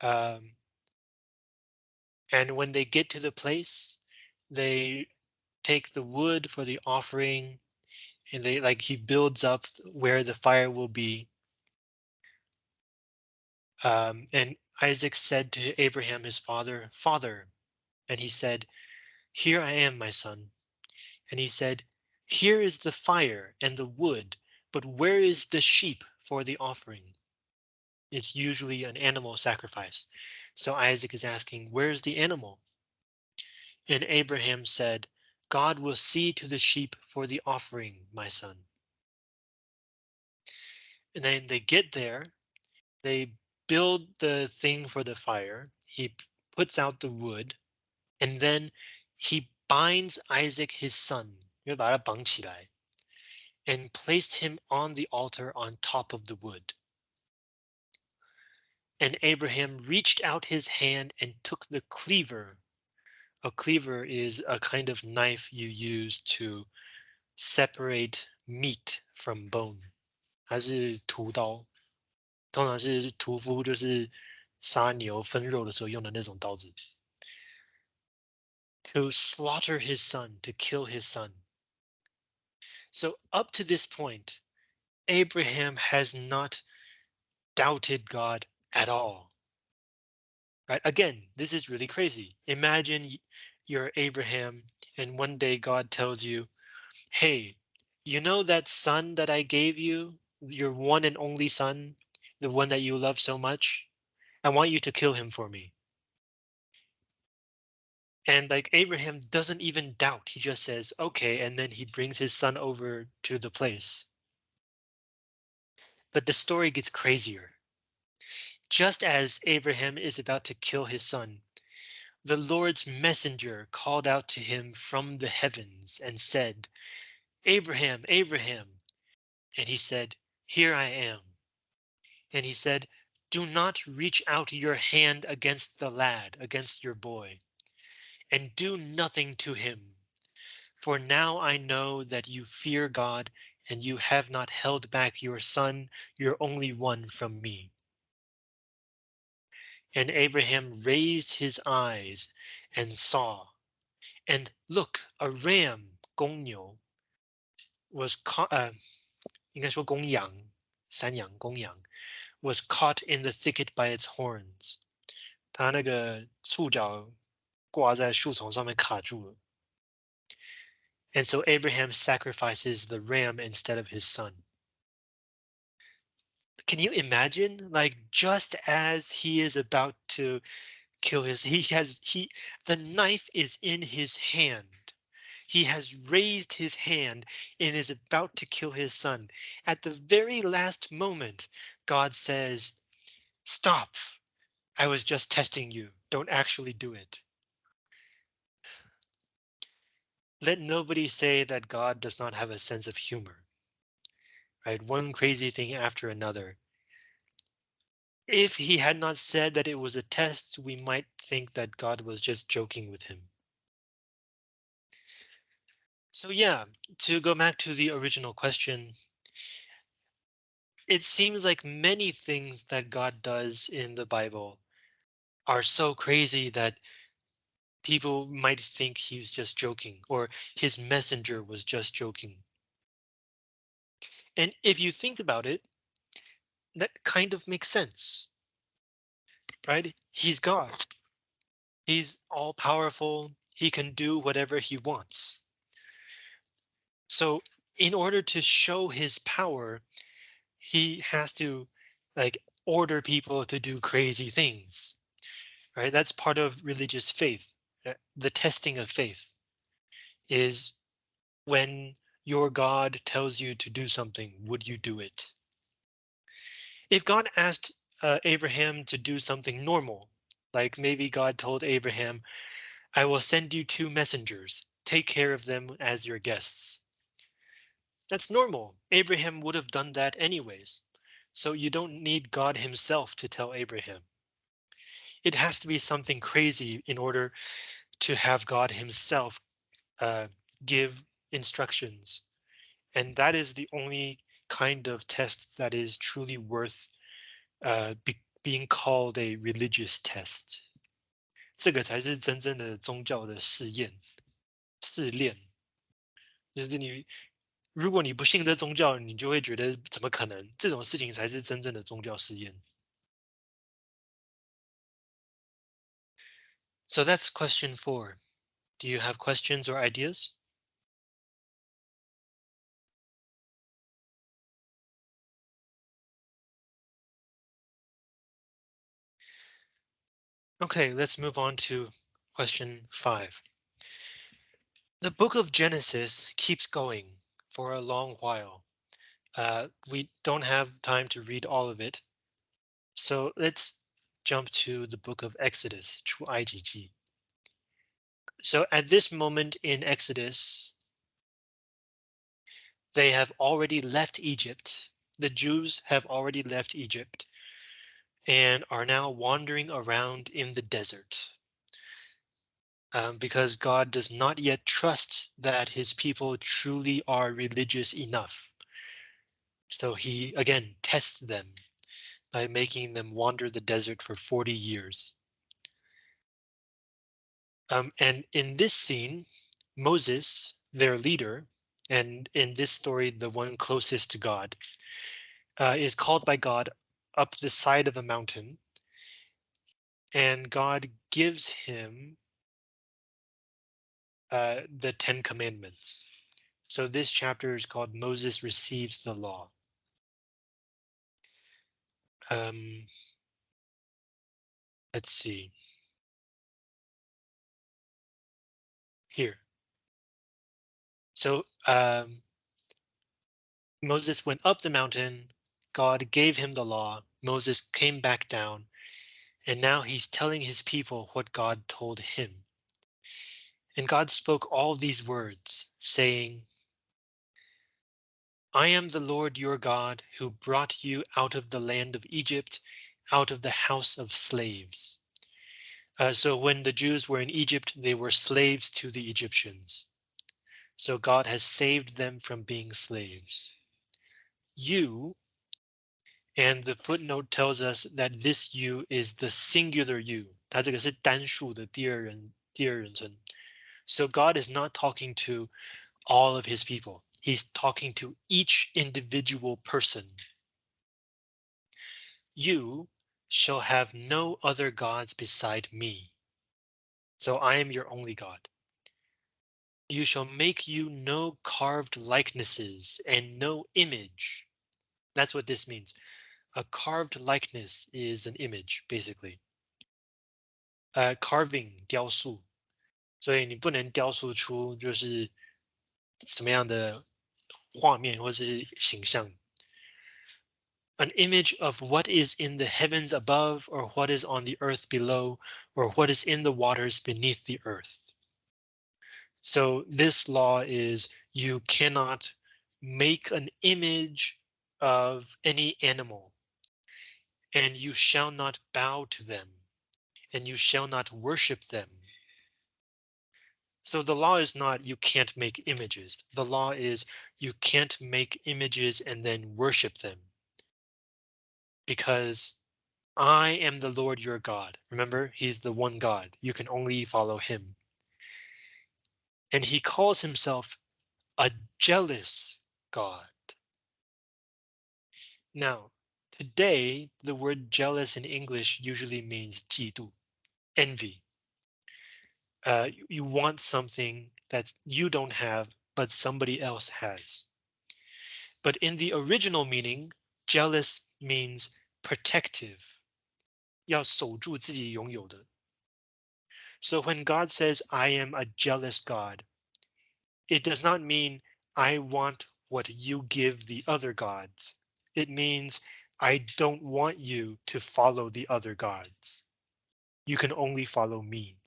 Um, and when they get to the place, they take the wood for the offering and they like he builds up where the fire will be. Um, and Isaac said to Abraham, his father, Father, and he said, Here I am, my son. And he said, Here is the fire and the wood, but where is the sheep for the offering? It's usually an animal sacrifice. So Isaac is asking, Where's the animal? And Abraham said, God will see to the sheep for the offering, my son. And then they get there, they build the thing for the fire. He puts out the wood, and then he binds Isaac, his son, and placed him on the altar on top of the wood. And Abraham reached out his hand and took the cleaver. A cleaver is a kind of knife you use to separate meat from bone. 它是屠刀，通常是屠夫就是杀牛分肉的时候用的那种刀子。To slaughter his son, to kill his son. So up to this point, Abraham has not doubted God at all. Right? Again, this is really crazy. Imagine you're Abraham and one day God tells you, hey, you know that son that I gave you, your one and only son, the one that you love so much? I want you to kill him for me. And like Abraham doesn't even doubt. He just says, OK, and then he brings his son over to the place. But the story gets crazier. Just as Abraham is about to kill his son, the Lord's messenger called out to him from the heavens and said, Abraham, Abraham. And he said, Here I am. And he said, Do not reach out your hand against the lad, against your boy and do nothing to him. For now I know that you fear God and you have not held back your son, your only one from me. And Abraham raised his eyes and saw, and look, a ram, 公牛, was caught, uh, 应该说公羊,山羊,公羊, was caught in the thicket by its horns. 它那个触角 挂在树丛上面卡住了。 And so Abraham sacrifices the ram instead of his son. Can you imagine like just as he is about to kill his he has he the knife is in his hand. He has raised his hand and is about to kill his son. At the very last moment, God says, Stop. I was just testing you. Don't actually do it. Let nobody say that God does not have a sense of humor. Right? One crazy thing after another. If he had not said that it was a test, we might think that God was just joking with him. So yeah, to go back to the original question, it seems like many things that God does in the Bible are so crazy that people might think he was just joking or his messenger was just joking. And if you think about it, that kind of makes sense. Right? He's God. He's all powerful. He can do whatever he wants. So in order to show his power, he has to like order people to do crazy things. Right? That's part of religious faith. The testing of faith is when your God tells you to do something, would you do it? If God asked uh, Abraham to do something normal, like maybe God told Abraham, I will send you two messengers, take care of them as your guests. That's normal. Abraham would have done that anyways. So you don't need God himself to tell Abraham It has to be something crazy in order to have God himself uh, give instructions. And that is the only kind of test that is truly worth uh, be, being called a religious test. 这个才是真正的宗教的试验、试炼。就是你，如果你不信这宗教，你就会觉得怎么可能？这种事情才是真正的宗教试验。 So that's question four. Do you have questions or ideas? Okay, let's move on to question five. The book of Genesis keeps going for a long while. Uh, we don't have time to read all of it. So let's jump to the book of Exodus to IGG. So at this moment in Exodus, they have already left Egypt. The Jews have already left Egypt and are now wandering around in the desert. Um, because God does not yet trust that his people truly are religious enough. So he again tests them by making them wander the desert for 40 years. Um, and in this scene, Moses, their leader, and in this story, the one closest to God, uh, is called by God up the side of a mountain. And God gives him uh, the Ten Commandments. So this chapter is called Moses receives the law. Um, let's see. Here. So um, Moses went up the mountain. God gave him the law. Moses came back down. And now he's telling his people what God told him. And God spoke all these words, saying, I am the Lord your God who brought you out of the land of Egypt, out of the house of slaves. Uh, so when the Jews were in Egypt, they were slaves to the Egyptians. So God has saved them from being slaves. You, and the footnote tells us that this you is the singular you. 它这个是单数的第二人第二人称. So God is not talking to all of his people. He's talking to each individual person. You shall have no other gods beside me. So I am your only God. You shall make you no carved likenesses and no image. That's what this means. A carved likeness is an image, basically. Uh, carving 雕塑，所以你不能雕塑出就是什么样的 画面或是形象。An image of what is in the heavens above, or what is on the earth below, or what is in the waters beneath the earth. So this law is you cannot make an image of any animal, and you shall not bow to them, and you shall not worship them. so the law is not you can't make images. The law is you can't make images and then worship them. Because I am the Lord your God. Remember, he's the one God. You can only follow him. And he calls himself a jealous God. Now, today, the word jealous in English usually means envy. Uh, you want something that you don't have, but somebody else has. But in the original meaning, jealous means protective. 要守住自己拥有的. So when God says, I am a jealous God, it does not mean I want what you give the other gods. It means I don't want you to follow the other gods. You can only follow me.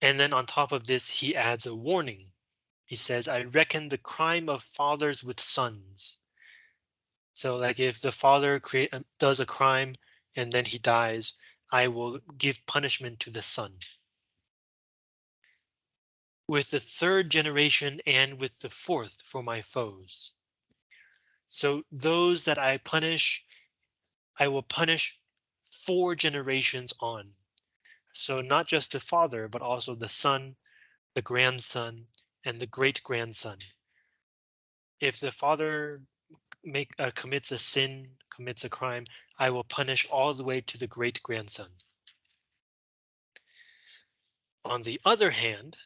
And then on top of this, he adds a warning. He says, I reckon the crime of fathers with sons. So like if the father create um, does a crime and then he dies, I will give punishment to the son with the third generation and with the fourth for my foes. So those that I punish, I will punish four generations on. So not just the father, but also the son, the grandson, and the great grandson. If the father make uh, commits a sin, commits a crime, I will punish all the way to the great grandson. On the other hand,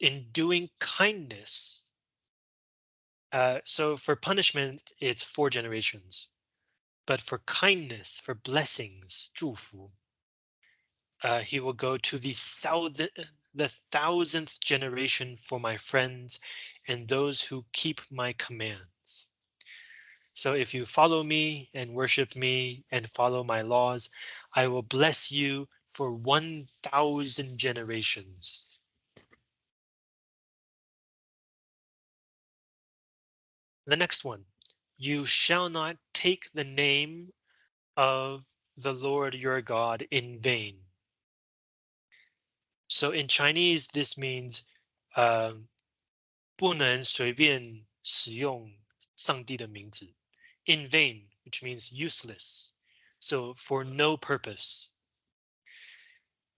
in doing kindness. Uh, so for punishment, it's four generations. But for kindness, for blessings, 祝福, uh, he will go to the thousand, the thousandth generation for my friends and those who keep my commands. So if you follow me and worship me and follow my laws, I will bless you for 1000 generations. The next one, you shall not take the name of the Lord your God in vain. So in Chinese, this means uh, 不能随便使用上帝的名字. In vain, which means useless. So for no purpose.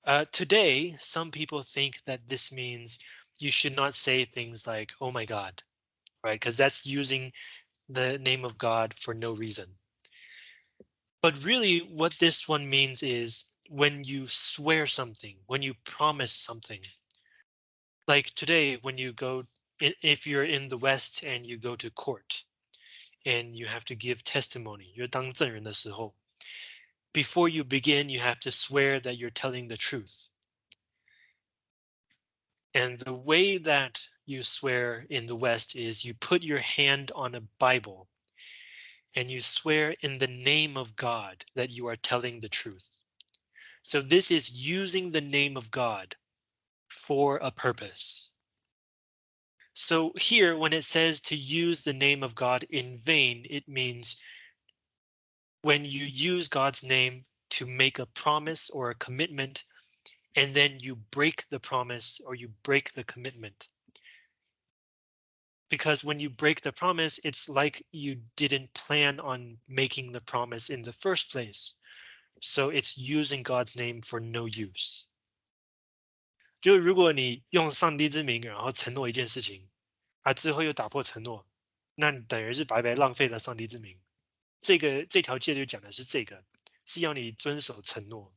Uh, today, some people think that this means you should not say things like, oh my God, right? Because that's using the name of God for no reason. But really what this one means is when you swear something, when you promise something. Like today, when you go, if you're in the West and you go to court and you have to give testimony, you're 当证人的时候, before you begin, you have to swear that you're telling the truth. And the way that you swear in the West is you put your hand on a Bible and you swear in the name of God that you are telling the truth. So this is using the name of God for a purpose. So here, when it says to use the name of God in vain, it means when you use God's name to make a promise or a commitment and then you break the promise or you break the commitment. Because when you break the promise, it's like you didn't plan on making the promise in the first place. So it's using God's name for no use。就如果你用上帝之名，然后承诺一件事情，啊，之后又打破承诺，那你等于是白白浪费了上帝之名。这个这条戒律讲的是这个，是要你遵守承诺。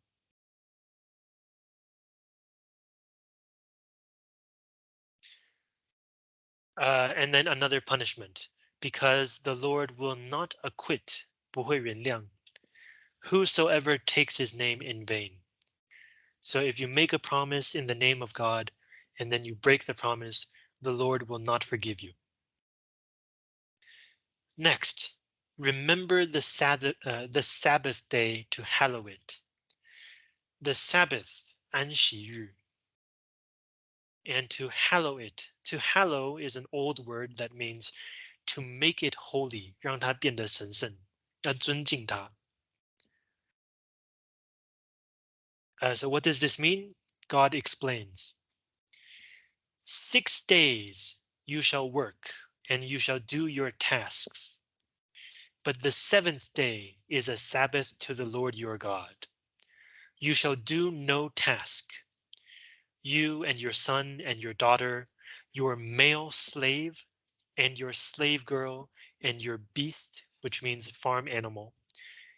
Uh, and then another punishment, because the Lord will not acquit 不会原谅。whosoever takes his name in vain. So if you make a promise in the name of God, and then you break the promise, the Lord will not forgive you. Next, remember the Sabbath, uh, the Sabbath day to hallow it. The Sabbath, 安息日, and to hallow it. To hallow is an old word that means to make it holy, 让它变得神圣，要尊敬它。 Uh, so what does this mean? God explains. Six days you shall work and you shall do your tasks. But the seventh day is a Sabbath to the Lord your God. You shall do no task. You and your son and your daughter, your male slave and your slave girl and your beast, which means farm animal,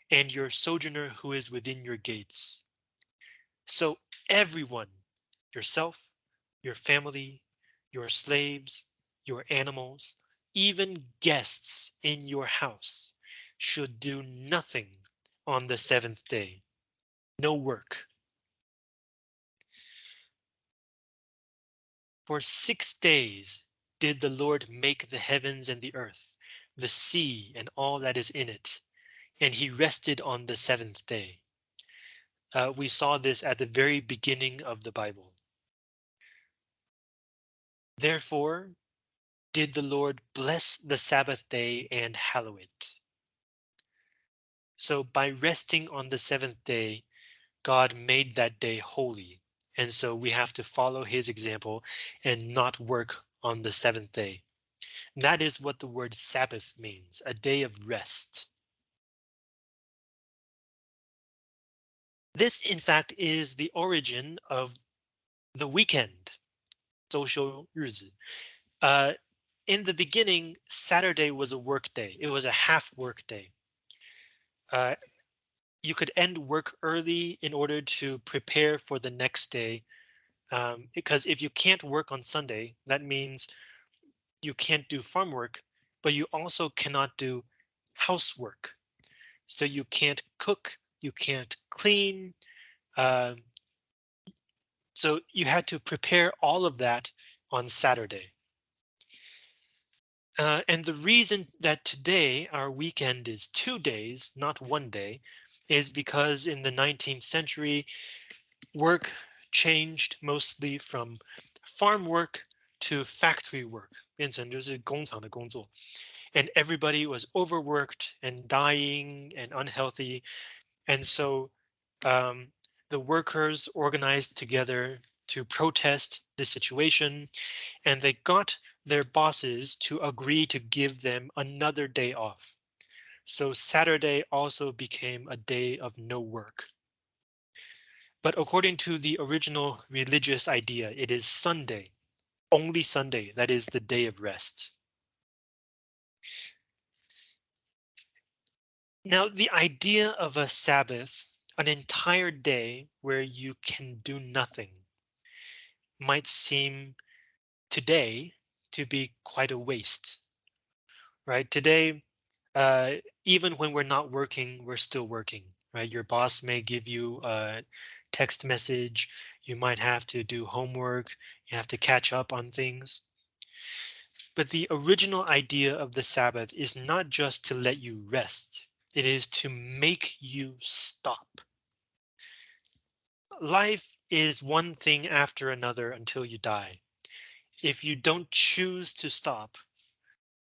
and your sojourner who is within your gates. So everyone, yourself, your family, your slaves, your animals, even guests in your house should do nothing on the seventh day. No work. For six days did the Lord make the heavens and the earth, the sea and all that is in it, and he rested on the seventh day. Uh, we saw this at the very beginning of the Bible. Therefore, did the Lord bless the Sabbath day and hallow it. So by resting on the seventh day, God made that day holy. And so we have to follow his example and not work on the seventh day. that is what the word Sabbath means, a day of rest. This, in fact, is the origin of the weekend, social Uh, in the beginning, Saturday was a work day. It was a half work day. Uh, you could end work early in order to prepare for the next day. Um, because if you can't work on Sunday, that means you can't do farm work, but you also cannot do housework. So you can't cook, you can't clean. Uh, so you had to prepare all of that on Saturday. Uh, and the reason that today our weekend is two days, not one day, is because in the 19th century, work changed mostly from farm work to factory work, 变成就是工厂的工作. And everybody was overworked and dying and unhealthy and so um, the workers organized together to protest the situation and they got their bosses to agree to give them another day off. So Saturday also became a day of no work. But according to the original religious idea, it is Sunday, only Sunday, that is the day of rest. Now, the idea of a Sabbath, an entire day where you can do nothing, might seem today to be quite a waste. Right today, uh, even when we're not working, we're still working, right? Your boss may give you a text message. You might have to do homework. You have to catch up on things. But the original idea of the Sabbath is not just to let you rest. It is to make you stop. Life is one thing after another until you die. If you don't choose to stop,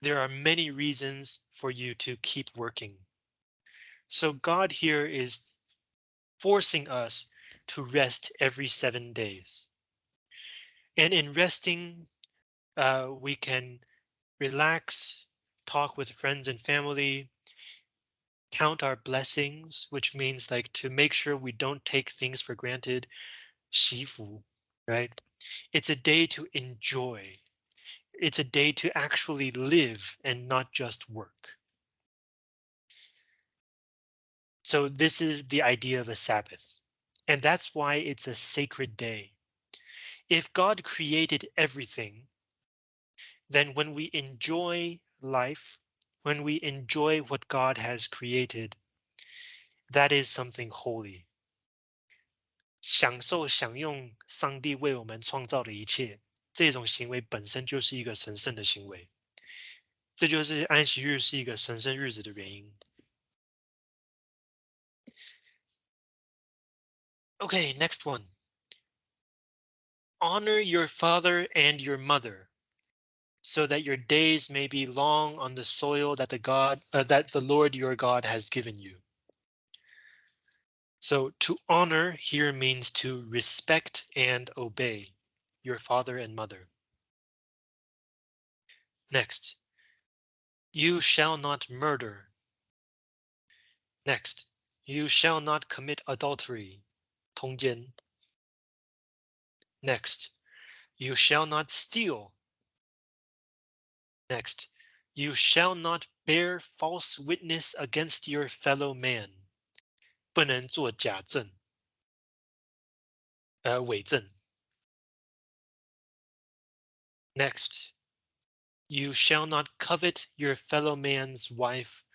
there are many reasons for you to keep working. So God here is forcing us to rest every seven days. And in resting, uh, we can relax, talk with friends and family, count our blessings, which means like to make sure we don't take things for granted. 祈福, right? It's a day to enjoy. It's a day to actually live and not just work. So this is the idea of a Sabbath, and that's why it's a sacred day. If God created everything, then when we enjoy life, when we enjoy what God has created, that is something holy. 享受享用上帝为我们创造的一切，这种行为本身就是一个神圣的行为。这就是安息日是一个神圣日子的原因。Okay, next one. Honor your father and your mother, so that your days may be long on the soil that the God uh, that the Lord your God has given you. So to honor here means to respect and obey your father and mother. Next, you shall not murder. Next, you shall not commit adultery. 通奸. Next, you shall not steal. Next, you shall not bear false witness against your fellow man. 不能做假证，呃，伪证。Next, you shall not covet your fellow man's wife,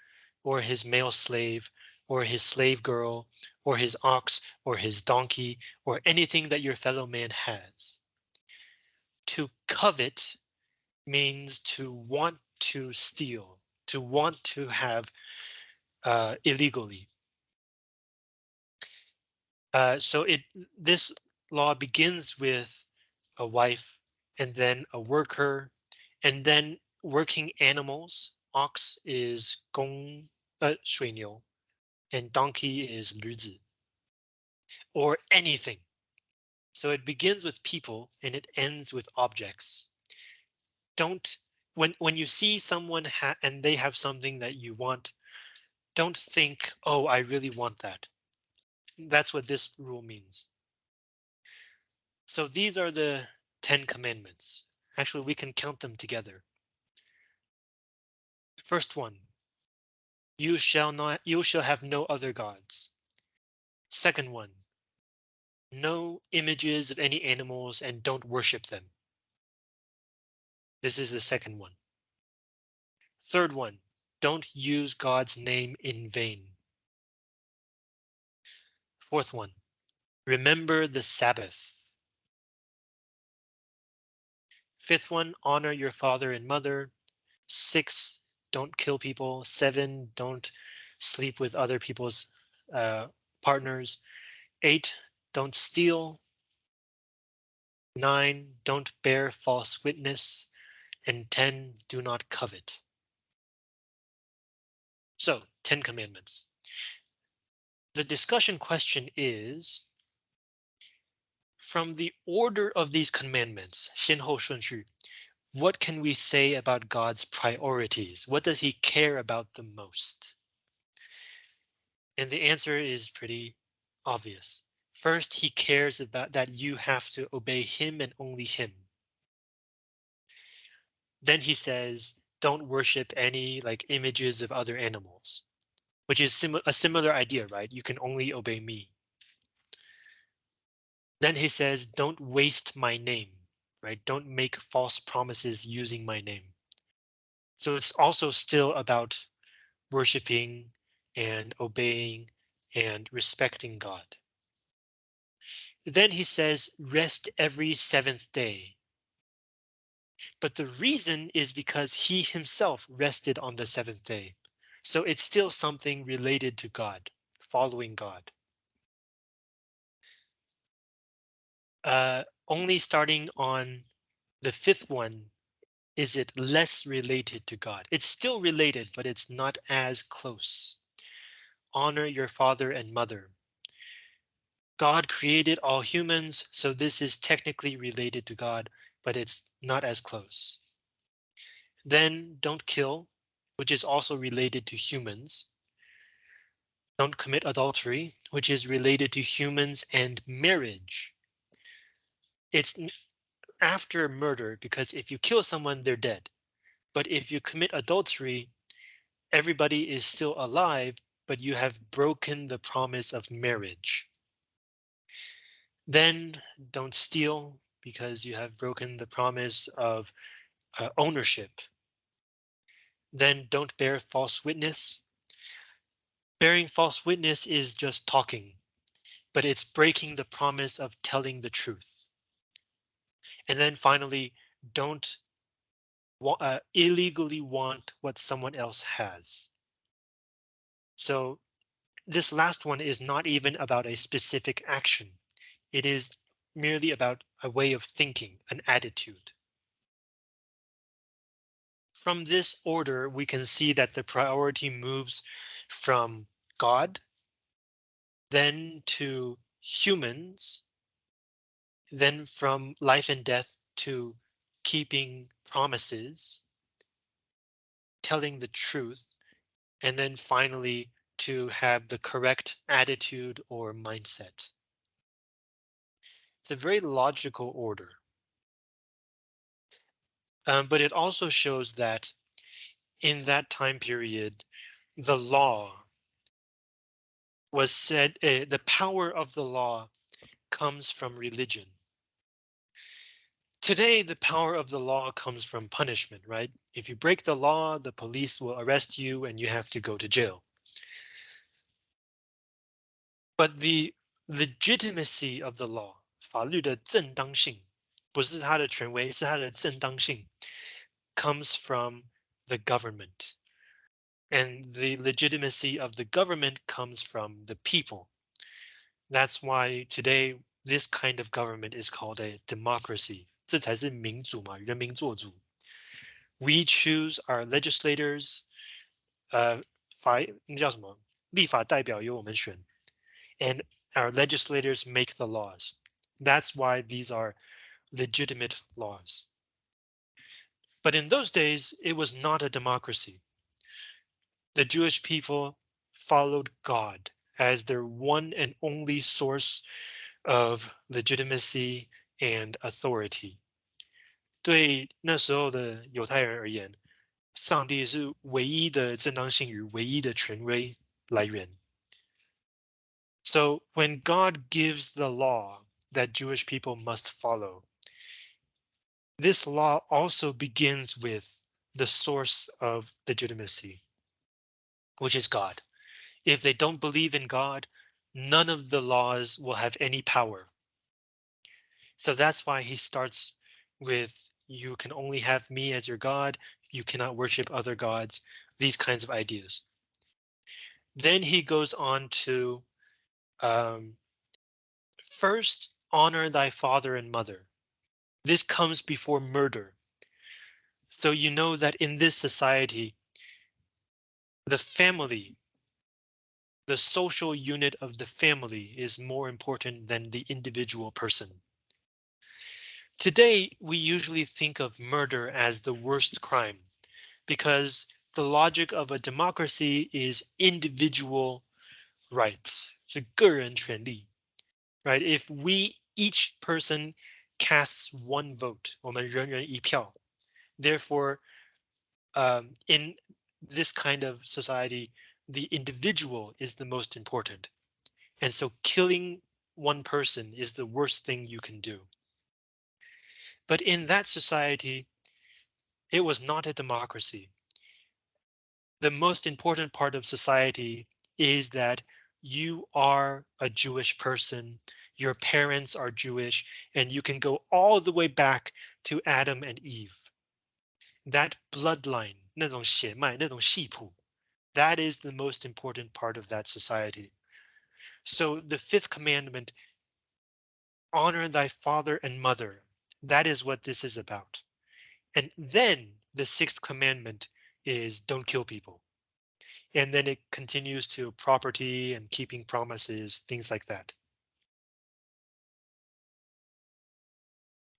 or his male slave, or his slave girl, or his ox, or his donkey, or anything that your fellow man has. To covet means to want to steal, to want to have uh, illegally. Uh, so it this law begins with a wife and then a worker and then working animals. Ox is gong uh, 水牛 and donkey is 驴子 or anything. So it begins with people and it ends with objects. Don't when when you see someone and they have something that you want, don't think, oh, I really want that. That's what this rule means. So these are the 10 commandments. Actually, we can count them together. First one. You shall not you shall have no other gods. Second one. No images of any animals and don't worship them. This is the second one. Third one, don't use God's name in vain. Fourth one, remember the Sabbath. Fifth one, honor your father and mother. Six, don't kill people. Seven, don't sleep with other people's uh, partners. Eight, don't steal. Nine, don't bear false witness And 10, do not covet. So 10 commandments. The discussion question is, from the order of these commandments, 先后顺序, what can we say about God's priorities? What does he care about the most? And the answer is pretty obvious. First, he cares about that you have to obey him and only him. Then he says, don't worship any like images of other animals which is sim a similar idea, right? You can only obey me. Then he says, don't waste my name, right? Don't make false promises using my name. So it's also still about worshiping and obeying and respecting God. Then he says, rest every seventh day. But the reason is because he himself rested on the seventh day. So it's still something related to God, following God. Uh, only starting on the fifth one is it less related to God. It's still related, but it's not as close. Honor your father and mother. God created all humans, so this is technically related to God, but it's not as close. Then don't kill which is also related to humans. Don't commit adultery, which is related to humans and marriage. It's after murder, because if you kill someone, they're dead. But if you commit adultery, everybody is still alive, but you have broken the promise of marriage. Then don't steal because you have broken the promise of uh, ownership. Then don't bear false witness. Bearing false witness is just talking, but it's breaking the promise of telling the truth. And then finally, don't uh, illegally want what someone else has. So this last one is not even about a specific action. It is merely about a way of thinking, an attitude. From this order, we can see that the priority moves from God, then to humans, then from life and death to keeping promises, telling the truth, and then finally to have the correct attitude or mindset. A very logical order. Um, but it also shows that in that time period, the law was said, uh, the power of the law comes from religion. Today, the power of the law comes from punishment, right? If you break the law, the police will arrest you and you have to go to jail. But the legitimacy of the law, 法律的正当性，不是它的权威，是它的正当性 comes from the government. And the legitimacy of the government comes from the people. That's why today this kind of government is called a democracy. 这才是民主嘛，人民做主。We choose our legislators. 呃，法那叫什么？立法代表由我们选。And our legislators make the laws. That's why these are legitimate laws. But in those days, it was not a democracy. The Jewish people followed God as their one and only source of legitimacy and authority. 对那时候的犹太人而言，上帝是唯一的正当性与唯一的权威来源。So when God gives the law that Jewish people must follow, this law also begins with the source of legitimacy, which is God. If they don't believe in God, none of the laws will have any power. So that's why he starts with you can only have me as your God. You cannot worship other gods, these kinds of ideas. Then he goes on to um, first honor thy father and mother. This comes before murder. So you know that in this society, the family, the social unit of the family is more important than the individual person. Today, we usually think of murder as the worst crime because the logic of a democracy is individual rights, 是个人权利, right? If we each person casts one vote, 我们人人一票. Therefore, um, in this kind of society, the individual is the most important. And so killing one person is the worst thing you can do. But in that society, it was not a democracy. The most important part of society is that you are a Jewish person, your parents are Jewish, and you can go all the way back to Adam and Eve. That bloodline, 那种血脉,那种系谱, that is the most important part of that society. So the fifth commandment, honor thy father and mother, that is what this is about. And then the sixth commandment is don't kill people. And then it continues to property and keeping promises, things like that.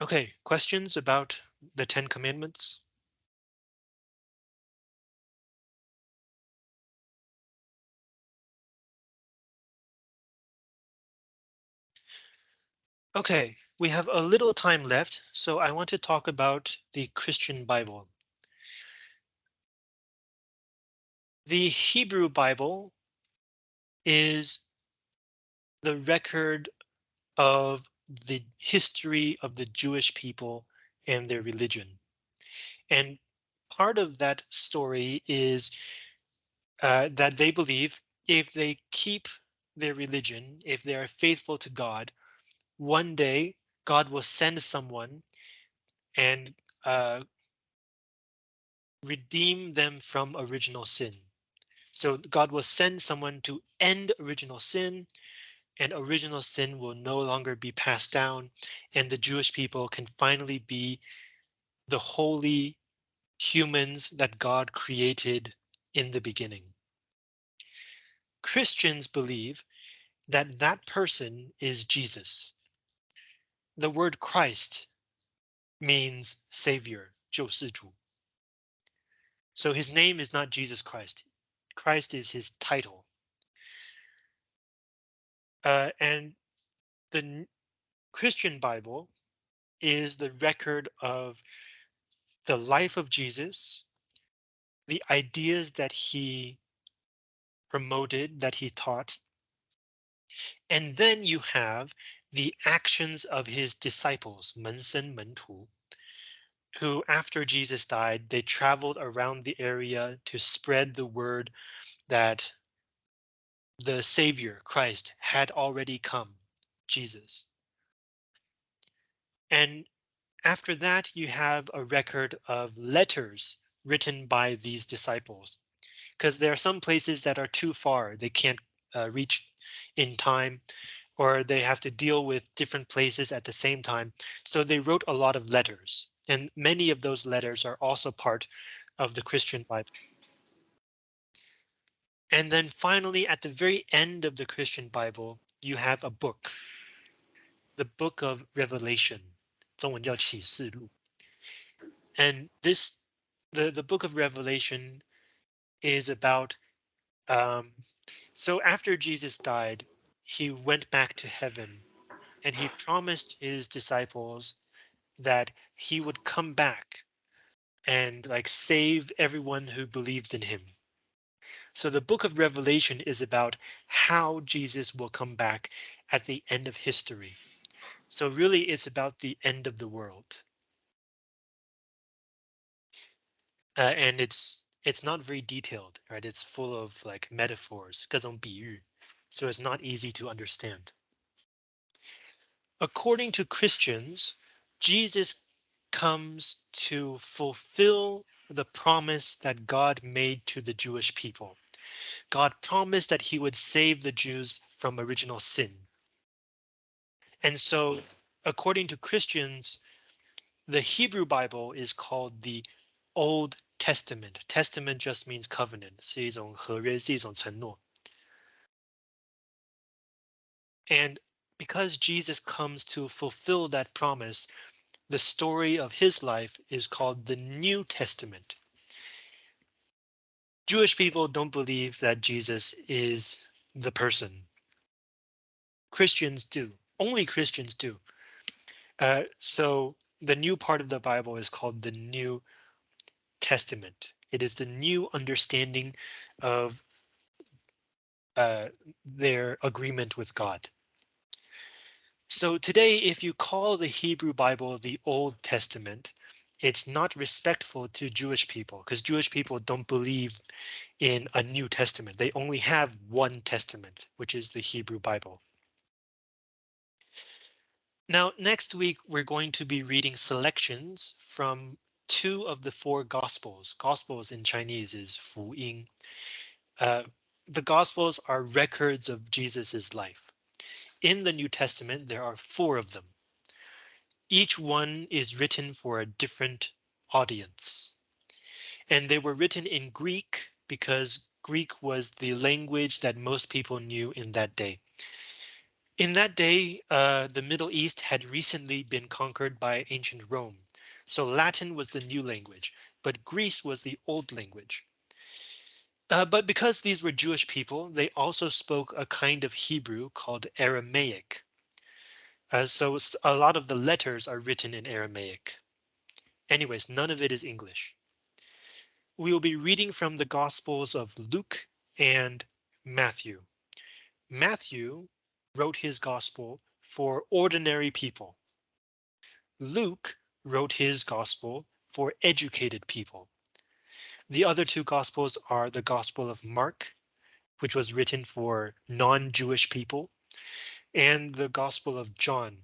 Okay, questions about the 10 commandments? Okay, we have a little time left, so I want to talk about the Christian Bible. The Hebrew Bible is the record of the history of the Jewish people and their religion. And part of that story is uh, that they believe if they keep their religion, if they are faithful to God, one day God will send someone and uh, redeem them from original sin. So God will send someone to end original sin and original sin will no longer be passed down and the Jewish people can finally be the holy humans that God created in the beginning. Christians believe that that person is Jesus. The word Christ means savior, 救世主. So his name is not Jesus Christ. Christ is his title. Uh, and the Christian Bible is the record of the life of Jesus, the ideas that he promoted, that he taught. And then you have the actions of his disciples, 门生门徒, who after Jesus died, they traveled around the area to spread the word that the Savior, Christ, had already come, Jesus. And after that, you have a record of letters written by these disciples, because there are some places that are too far. They can't uh, reach in time, or they have to deal with different places at the same time. So they wrote a lot of letters, and many of those letters are also part of the Christian Bible. And then finally, at the very end of the Christian Bible, you have a book, the book of Revelation, 中文叫启示录. And this, the, the book of Revelation is about, um, so after Jesus died, he went back to heaven and he promised his disciples that he would come back and like save everyone who believed in him. So the book of Revelation is about how Jesus will come back at the end of history. So really it's about the end of the world. Uh, and it's it's not very detailed, right? It's full of like metaphors, 各种比喻, so it's not easy to understand. According to Christians, Jesus comes to fulfill the promise that God made to the Jewish people. God promised that he would save the Jews from original sin. And so, according to Christians, the Hebrew Bible is called the Old Testament. Testament just means covenant. 是一种合约,是一种承诺. And because Jesus comes to fulfill that promise, the story of his life is called the New Testament. Jewish people don't believe that Jesus is the person. Christians do. Only Christians do. Uh, so the new part of the Bible is called the New Testament. It is the new understanding of uh, their agreement with God. So today, if you call the Hebrew Bible the Old Testament, it's not respectful to Jewish people because Jewish people don't believe in a New Testament. They only have one testament, which is the Hebrew Bible. Now, next week, we're going to be reading selections from two of the four Gospels. Gospels in Chinese is 福音. Uh, the Gospels are records of Jesus's life. In the New Testament, there are four of them. Each one is written for a different audience. And they were written in Greek because Greek was the language that most people knew in that day. In that day, uh, the Middle East had recently been conquered by ancient Rome. So Latin was the new language, but Greece was the old language. Uh, but because these were Jewish people, they also spoke a kind of Hebrew called Aramaic. Uh, so a lot of the letters are written in Aramaic. Anyways, none of it is English. We will be reading from the Gospels of Luke and Matthew. Matthew wrote his Gospel for ordinary people. Luke wrote his Gospel for educated people. The other two gospels are the Gospel of Mark, which was written for non-Jewish people, and the Gospel of John,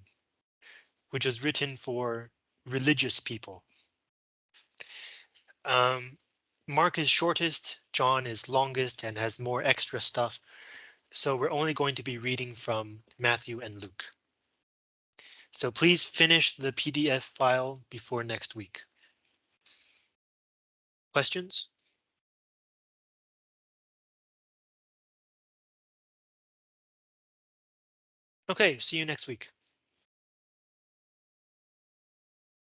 which was written for religious people. Um, Mark is shortest, John is longest and has more extra stuff. So we're only going to be reading from Matthew and Luke. So please finish the PDF file before next week. Questions? Okay, see you next week.